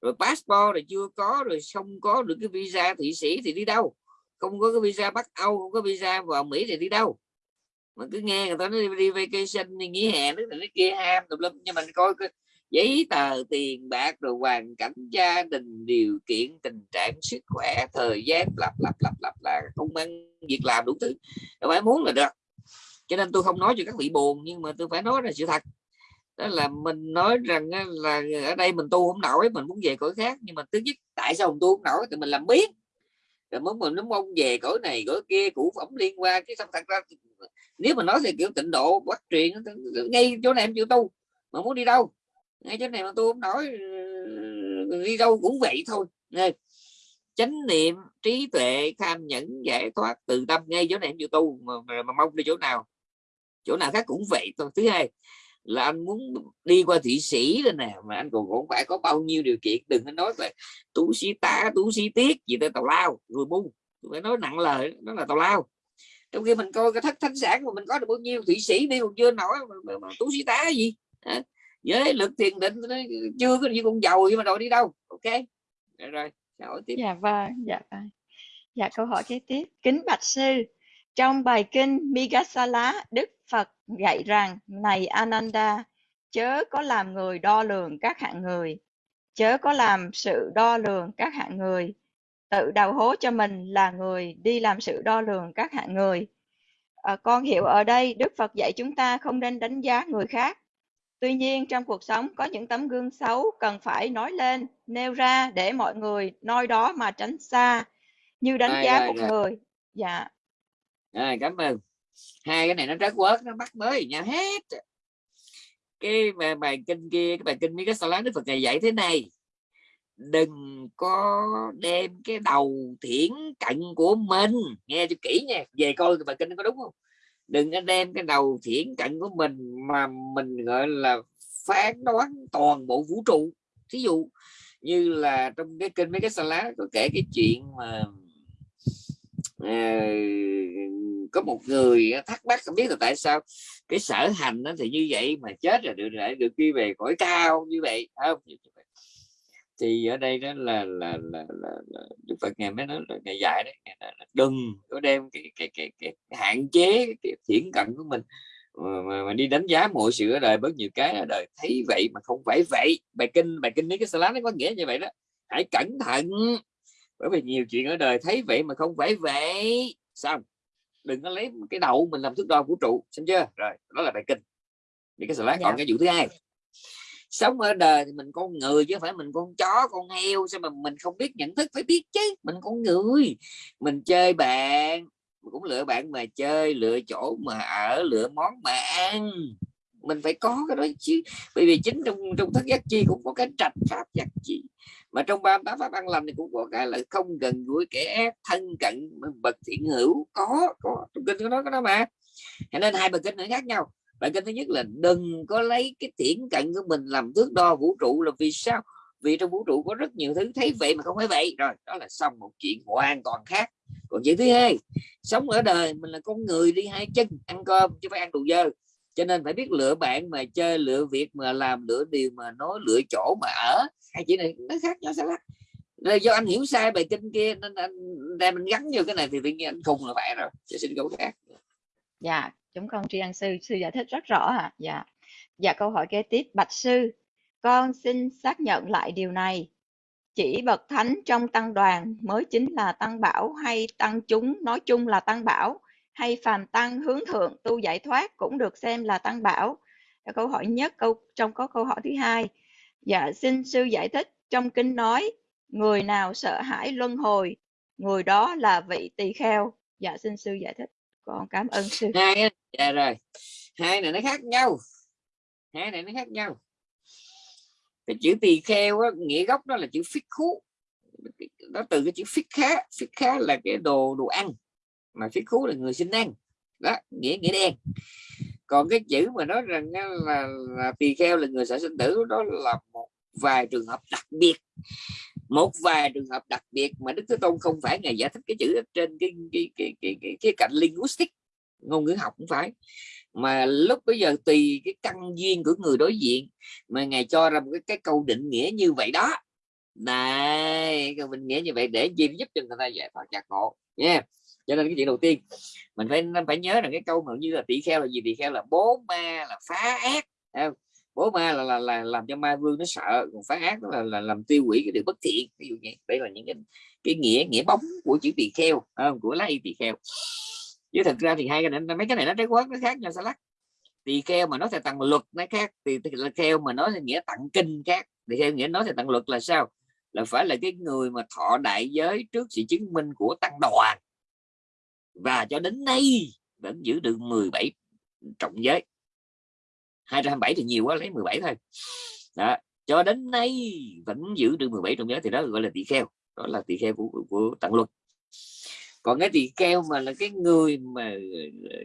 Rồi passport rồi chưa có rồi không có được cái visa thụy sĩ thì đi đâu? Không có cái visa Bắc Âu không có visa vào Mỹ thì đi đâu? Mà cứ nghe người ta nói đi, đi vacation đi nghỉ hè nước này kia ham tùm lum. Nhưng mình coi cái giấy tờ, tiền bạc, rồi hoàn cảnh gia đình, điều kiện, tình trạng sức khỏe, thời gian, lặp lặp lặp lặp, là công ăn việc làm đủ thứ. Đâu phải muốn là được. Cho nên tôi không nói cho các vị buồn, nhưng mà tôi phải nói là sự thật. Đó là mình nói rằng là ở đây mình tu không nổi, mình muốn về cõi khác. Nhưng mà thứ nhất, tại sao mình tu không nổi? Thì mình làm biết rồi muốn mình nó mong về cõi này, cõi kia cũ phẩm liên quan. Chứ không thật ra nếu mà nói thì kiểu tịnh độ bắt truyền ngay chỗ này em chịu tu, mà muốn đi đâu? Ngay chỗ này mà tôi không nói đi đâu cũng vậy thôi. Chánh niệm trí tuệ tham nhẫn giải thoát từ tâm ngay chỗ này em chịu tu mà, mà, mà mong đi chỗ nào chỗ nào khác cũng vậy thôi. Thứ hai là anh muốn đi qua thị sĩ đây nè mà anh còn cũng phải có bao nhiêu điều kiện đừng có nói là tú sĩ tá tú sĩ tiết gì tới tào lao rồi bu. Phải nói nặng lời nó là tào lao. Trong khi mình coi cái thất thánh sản mà mình có được bao nhiêu thụy sĩ đi còn chưa nổi mà, mà, mà tú sĩ tá gì à, với lực thiền định nó chưa có gì cũng giàu nhưng mà rồi đi đâu? Ok rồi, rồi hỏi tiếp? Dạ vâng dạ vâng. Dạ câu hỏi kế tiếp. Kính bạch sư trong bài kinh Migasala Đức Phật dạy rằng này Ananda chớ có làm người đo lường các hạng người. Chớ có làm sự đo lường các hạng người. Tự đào hố cho mình là người đi làm sự đo lường các hạng người. À, con hiểu ở đây đức phật dạy chúng ta không nên đánh giá người khác tuy nhiên trong cuộc sống có những tấm gương xấu cần phải nói lên nêu ra để mọi người noi đó mà tránh xa như đánh Rồi, giá rồi, một rồi. người. Dạ. Rồi, cảm ơn. Hai cái này nó rất quớt nó bắt mới nhau hết. Cái bài, bài kinh kia cái bài kinh mấy cái sao láng đức phật ngày dạy thế này. Đừng có đem cái đầu thiển cận của mình. Nghe cho kỹ nha về coi bài kinh có đúng không đừng có đem cái đầu thiển cận của mình mà mình gọi là phán đoán toàn bộ vũ trụ. Thí dụ như là trong cái kênh mấy cái sa lá có kể cái chuyện mà à, có một người thắc mắc không biết là tại sao cái sở hành nó thì như vậy mà chết rồi được lại được đi về cõi cao như vậy không? Thì ở đây đó là là là, là, là Đức Phật ngày mới nói là ngày dạy đấy ngày là, là đừng có đem cái cái, cái, cái, cái hạn chế cái thiển cận của mình. Mà, mà, mà đi đánh giá mọi sự ở đời bớt nhiều cái ở đời. Thấy vậy mà không phải vậy. Bài kinh bài kinh mấy cái slide nó có nghĩa như vậy đó. Hãy cẩn thận. Bởi vì nhiều chuyện ở đời thấy vậy mà không phải vậy. Xong. Đừng có lấy cái đầu mình làm thước đo vũ trụ. Xem chưa? Rồi đó là bài kinh những cái slide Dạ. còn cái vụ thứ hai sống ở đời thì mình con người chứ phải mình con chó, con heo. Sao mà mình không biết nhận thức, phải biết chứ? Mình con người. Mình chơi bạn. Mình cũng lựa bạn mà chơi, lựa chỗ mà ở, lựa món mà ăn. Mình phải có cái đó chứ. Bởi vì chính trong trong thất giác chi cũng có cái trạch pháp giác chi. Mà trong ba tám pháp ăn lành thì cũng có cái là không gần gũi, kẻ ác, thân cận, bậc thiện hữu. Có có. Trong kinh có cái đó mà. Cho nên hai bậc kinh nữa khác nhau bài kinh thứ nhất là đừng có lấy cái tiễn cận của mình làm thước đo vũ trụ là vì sao? Vì trong vũ trụ có rất nhiều thứ thấy vậy mà không phải vậy. Rồi, đó là xong một chuyện hoàn toàn khác. Còn chuyện thứ hai, sống ở đời mình là con người đi hai chân, ăn cơm chứ phải ăn đồ dơ. Cho nên phải biết lựa bạn mà chơi, lựa việc mà làm, lựa điều mà nói, lựa chỗ mà ở. Hai chuyện này nó khác nhau sao lắm? Rồi do anh hiểu sai bài kinh kia, nên anh đem mình gắn vô cái này thì tự nhiên anh khùng là phải rồi. Chứ xin câu khác. Dạ chúng con tri ân sư sư giải thích rất rõ ạ. Dạ. Dạ câu hỏi kế tiếp bạch sư con xin xác nhận lại điều này. Chỉ bậc thánh trong tăng đoàn mới chính là tăng bảo hay tăng chúng nói chung là tăng bảo hay phàm tăng hướng thượng tu giải thoát cũng được xem là tăng bảo? Dạ, câu hỏi nhất câu trong có câu hỏi thứ hai. Dạ xin sư giải thích trong kinh nói người nào sợ hãi luân hồi người đó là vị tỳ kheo. Dạ xin sư giải thích con cảm ơn sư. Hai dạ rồi. Hai này nó khác nhau. Hai này nó khác nhau. Cái chữ tỳ kheo á, nghĩa gốc đó là chữ phích khú. Nó từ cái chữ phích khá. Phích khá là cái đồ đồ ăn. Mà phích khú là người xin ăn. Đó nghĩa nghĩa đen. Còn cái chữ mà nói rằng là, là tỳ kheo là người sợ sinh tử đó là một vài trường hợp đặc biệt một vài trường hợp đặc biệt mà đức thế tôn không phải ngày giải thích cái chữ ở trên cái cái cái cái cái, cái cạnh linguistic ngôn ngữ học cũng phải. Mà lúc bây giờ tùy cái căn duyên của người đối diện mà ngài cho ra một cái, cái câu định nghĩa như vậy đó. Này câu định nghĩa như vậy để gì giúp cho người ta giải thoát giác ngộ nha. Cho nên cái chuyện đầu tiên mình phải phải nhớ rằng cái câu mà như là tỷ kheo là gì? Tỷ kheo là bố ma là phá ác không? Bố ma là, là là làm cho ma vương nó sợ còn phá ác đó là, là làm tiêu hủy cái điều bất thiện. Ví dụ như đây là những cái, cái nghĩa nghĩa bóng của chữ tỳ kheo không? của lá y tỳ kheo. Chứ thật ra thì hai cái này mấy cái này nó trái quát nó khác nhau sao lắc. Tỳ kheo mà nói theo tầng luật nó khác tỳ kheo mà nói theo nghĩa tặng kinh khác. Tỳ kheo nghĩa nói theo tầng luật là sao? Là phải là cái người mà thọ đại giới trước sự chứng minh của tăng đoàn. Và cho đến nay vẫn giữ được 17 trọng giới. 227 thì nhiều quá lấy 17 thôi. Đó. cho đến nay vẫn giữ được 17 trong giới thì đó gọi là tỳ kheo đó là tỳ kheo của, của, của tặng luật còn cái tỳ kheo mà là cái người mà ờ, ờ,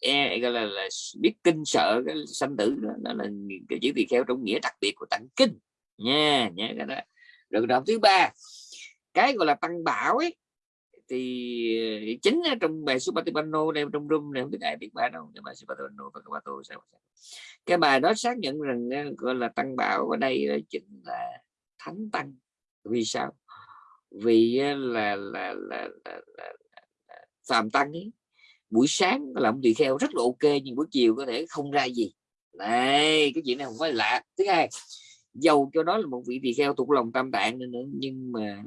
e, gọi là, là biết kinh sợ cái sanh tử đó, đó là cái chữ tỳ kheo trong nghĩa đặc biệt của tặng kinh. Nha nha cái đó. Rồi đoạn thứ ba cái gọi là tăng bảo ấy thì ờ, chính ở trong bài Supatipano đây trong room này không biết ai biết bài đâu cái bài Supatipano và Kapato sao cái bài đó xác nhận rằng ờ, gọi là tăng bảo ở đây chính là thánh tăng. Vì sao? Vì ờ, là là là, là, là, là, là phàm tăng ấy buổi sáng làm tùy kheo rất là ok nhưng buổi chiều có thể không ra gì. Này cái chuyện này không phải lạ. Thứ hai dầu cho đó là một vị tỳ kheo thuộc lòng tam tạng nữa nhưng mà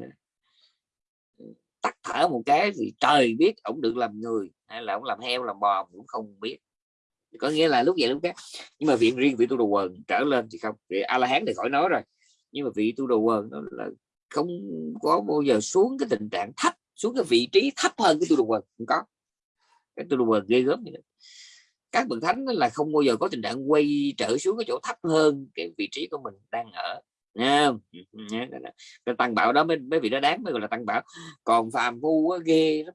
tắt thở một cái thì trời biết ổng được làm người, hay là ổng làm heo, làm bò cũng không biết. Có nghĩa là lúc vậy, lúc khác. Nhưng mà viện, riêng vị tu đồ quần trở lên thì không. Vị a la hán thì khỏi nói rồi. Nhưng mà vị tu đồ quần nó là không có bao giờ xuống cái tình trạng thấp, xuống cái vị trí thấp hơn cái tu đồ quần, không có. Cái tu đồ quần ghê gớm như vậy các bậc thánh là không bao giờ có tình trạng quay trở xuống cái chỗ thấp hơn cái vị trí của mình đang ở nha ừ, ừ, cái tăng bảo đó mới, mấy vị đó đáng mới gọi là tăng bảo. Còn phàm phu á, ghê lắm.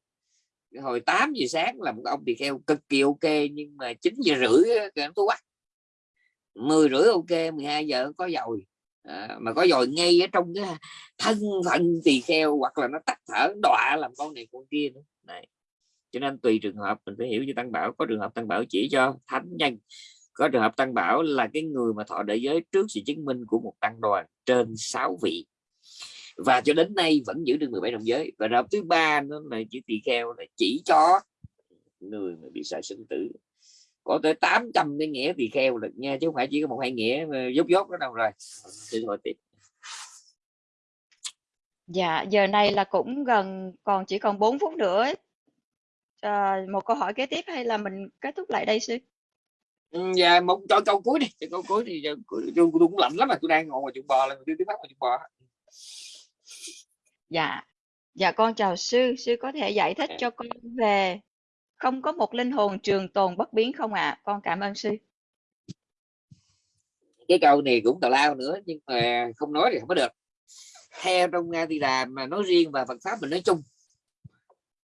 Hồi 8 giờ sáng là một ông tỳ kheo cực kỳ ok nhưng mà 9 giờ rưỡi cái tôi quá 10 rưỡi ok 12 giờ có dồi à, mà có dồi ngay ở trong cái thân phận tỳ kheo hoặc là nó tắt thở đọa làm con này con kia nữa. Này cho nên tùy trường hợp mình phải hiểu như tăng bảo. Có trường hợp tăng bảo chỉ cho thánh nhân có trường hợp tăng bảo là cái người mà thọ đại giới trước sự chứng minh của một tăng đoàn trên 6 vị. Và cho đến nay vẫn giữ được 17 đồng giới. Và trường thứ ba nó là chữ tỳ kheo là chỉ cho người mà bị sợ sinh tử. Có tới 800 cái nghĩa tỳ kheo được nha chứ không phải chỉ có một hai nghĩa dốt dốt đó đâu rồi. Xin hỏi tiếp Dạ, giờ này là cũng gần còn chỉ còn 4 phút nữa. À, một câu hỏi kế tiếp hay là mình kết thúc lại đây sư? Ừ, dạ một cho câu cuối đi, câu cuối thì tôi cũng lạnh lắm mà tôi đang ngồi ngoài chuồng bò là tôi tiếp bắt ngoài chuồng bò. Dạ. Dạ con chào sư, sư có thể giải thích cho con về không có một linh hồn trường tồn bất biến không ạ? À? Con cảm ơn sư. Cái câu này cũng tào lao nữa nhưng mà không nói thì không có được. Theo trong Nga thì là mà nói riêng và Phật pháp mình nói chung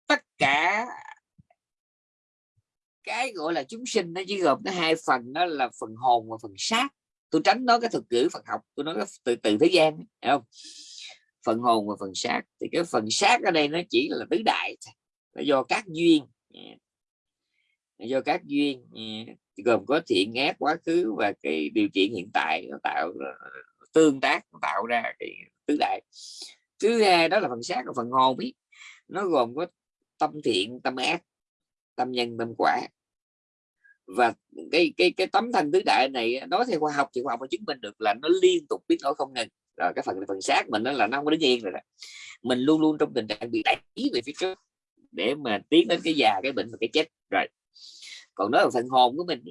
tất cả cái gọi là chúng sinh nó chỉ gồm có hai phần, đó là phần hồn và phần xác. Tôi tránh nói cái thực ngữ Phật học, tôi nói cái từ từ thế gian, hiểu không? Phần hồn và phần xác. Thì cái phần xác ở đây nó chỉ là tứ đại nó do các duyên à, do các duyên à, gồm có thiện, ác, quá khứ và cái điều kiện hiện tại nó tạo à, tương tác tạo ra cái tứ đại. Thứ hai đó là phần xác và phần hồn ấy. Nó gồm có tâm thiện, tâm ác, tâm nhân, tâm quả và cái cái cái tấm thanh tứ đại này nói theo khoa học thì khoa học chứng minh được là nó liên tục biến đổi không ngừng. Rồi cái phần phần xác mình nó là nó không có đứng yên rồi đó. Mình luôn luôn trong tình trạng bị đẩy về phía trước để mà tiến đến cái già, cái bệnh và cái chết. Rồi, còn nói là phần hồn của mình,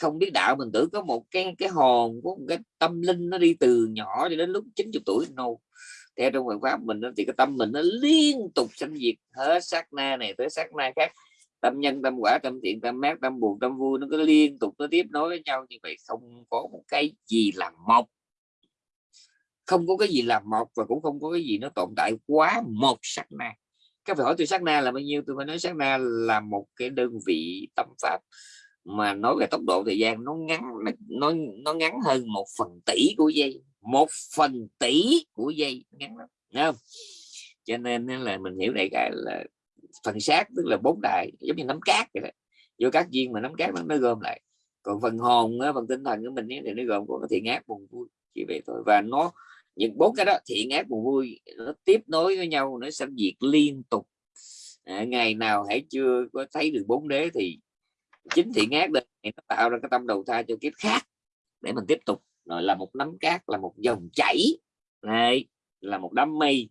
không biết đạo mình tưởng có một cái cái hồn có một cái tâm linh nó đi từ nhỏ cho đến lúc 90 tuổi no. Theo trong Phật pháp mình thì cái tâm mình nó liên tục sanh diệt hết sát na này tới sát na khác tâm nhân, tâm quả, tâm thiện, tâm mát tâm buồn, tâm vui, nó cứ liên tục, nó tiếp nối với nhau như vậy, không có một cái gì là một. Không có cái gì là một và cũng không có cái gì nó tồn tại quá một sát na. Các phải hỏi tôi sát na là bao nhiêu? Tôi mới nói sát na là một cái đơn vị tâm pháp mà nói về tốc độ thời gian nó ngắn, nó nó ngắn hơn một phần tỷ của giây, một phần tỷ của giây, ngắn lắm không? Cho nên là mình hiểu đại cái là phần xác tức là bốn đại giống như nắm cát vậy đó. Vô các duyên mà nắm cát nó, nó gom lại. Còn phần hồn phần tinh thần của mình thì nó gồm có thiện ác buồn vui chỉ vậy thôi. Và nó những bốn cái đó thiện ác buồn vui nó tiếp nối với nhau nó sanh diệt liên tục. À, ngày nào hãy chưa có thấy được bốn đế thì chính thiện ác đây nó tạo ra cái tâm đầu thai cho kiếp khác để mình tiếp tục. Rồi là một nắm cát là một dòng chảy. Này là một đám mây.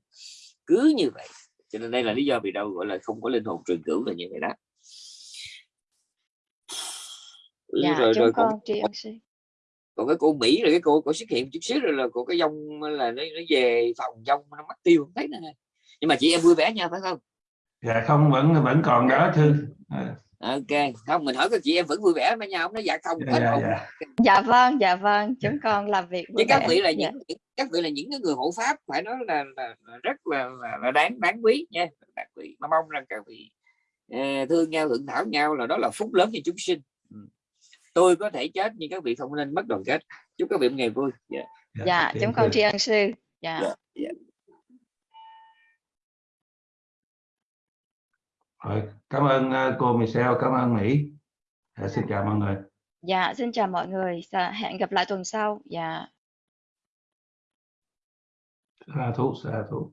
Cứ như vậy cho nên đây là lý do vì đâu gọi là không có linh hồn truyền cửu là như vậy đó. Dạ, rồi rồi con còn, còn cái cô Mỹ rồi cái cô có xuất hiện chút xíu rồi là cô cái dông là nó, nó về phòng dông nó mất tiêu không thấy nữa. Nhưng mà chị em vui vẻ nha phải không? Dạ không vẫn vẫn còn đó thư. À ok không mình hỏi các chị em vẫn vui vẻ với nhau không nó dạ không dạ, dạ, dạ. dạ vâng dạ vâng chúng con làm việc với các vị là những dạ. các vị là những người hộ pháp phải nói là, là, là rất là, là, là đáng đáng quý nha. Đáng quý mà mong rằng các vị uh, thương nhau thượng thảo nhau là đó là phúc lớn cho chúng sinh. Ừ. tôi có thể chết nhưng các vị không nên mất đoàn kết. Chúc các vị một ngày vui. Dạ, dạ, dạ chúng con tri ân sư. Dạ, dạ, dạ. Rồi, cảm ơn uh, cô Michelle, cảm ơn Mỹ. À, xin chào mọi người. Dạ, xin chào mọi người. Dạ, hẹn gặp lại tuần sau. Dạ. Sa thú, sa thú.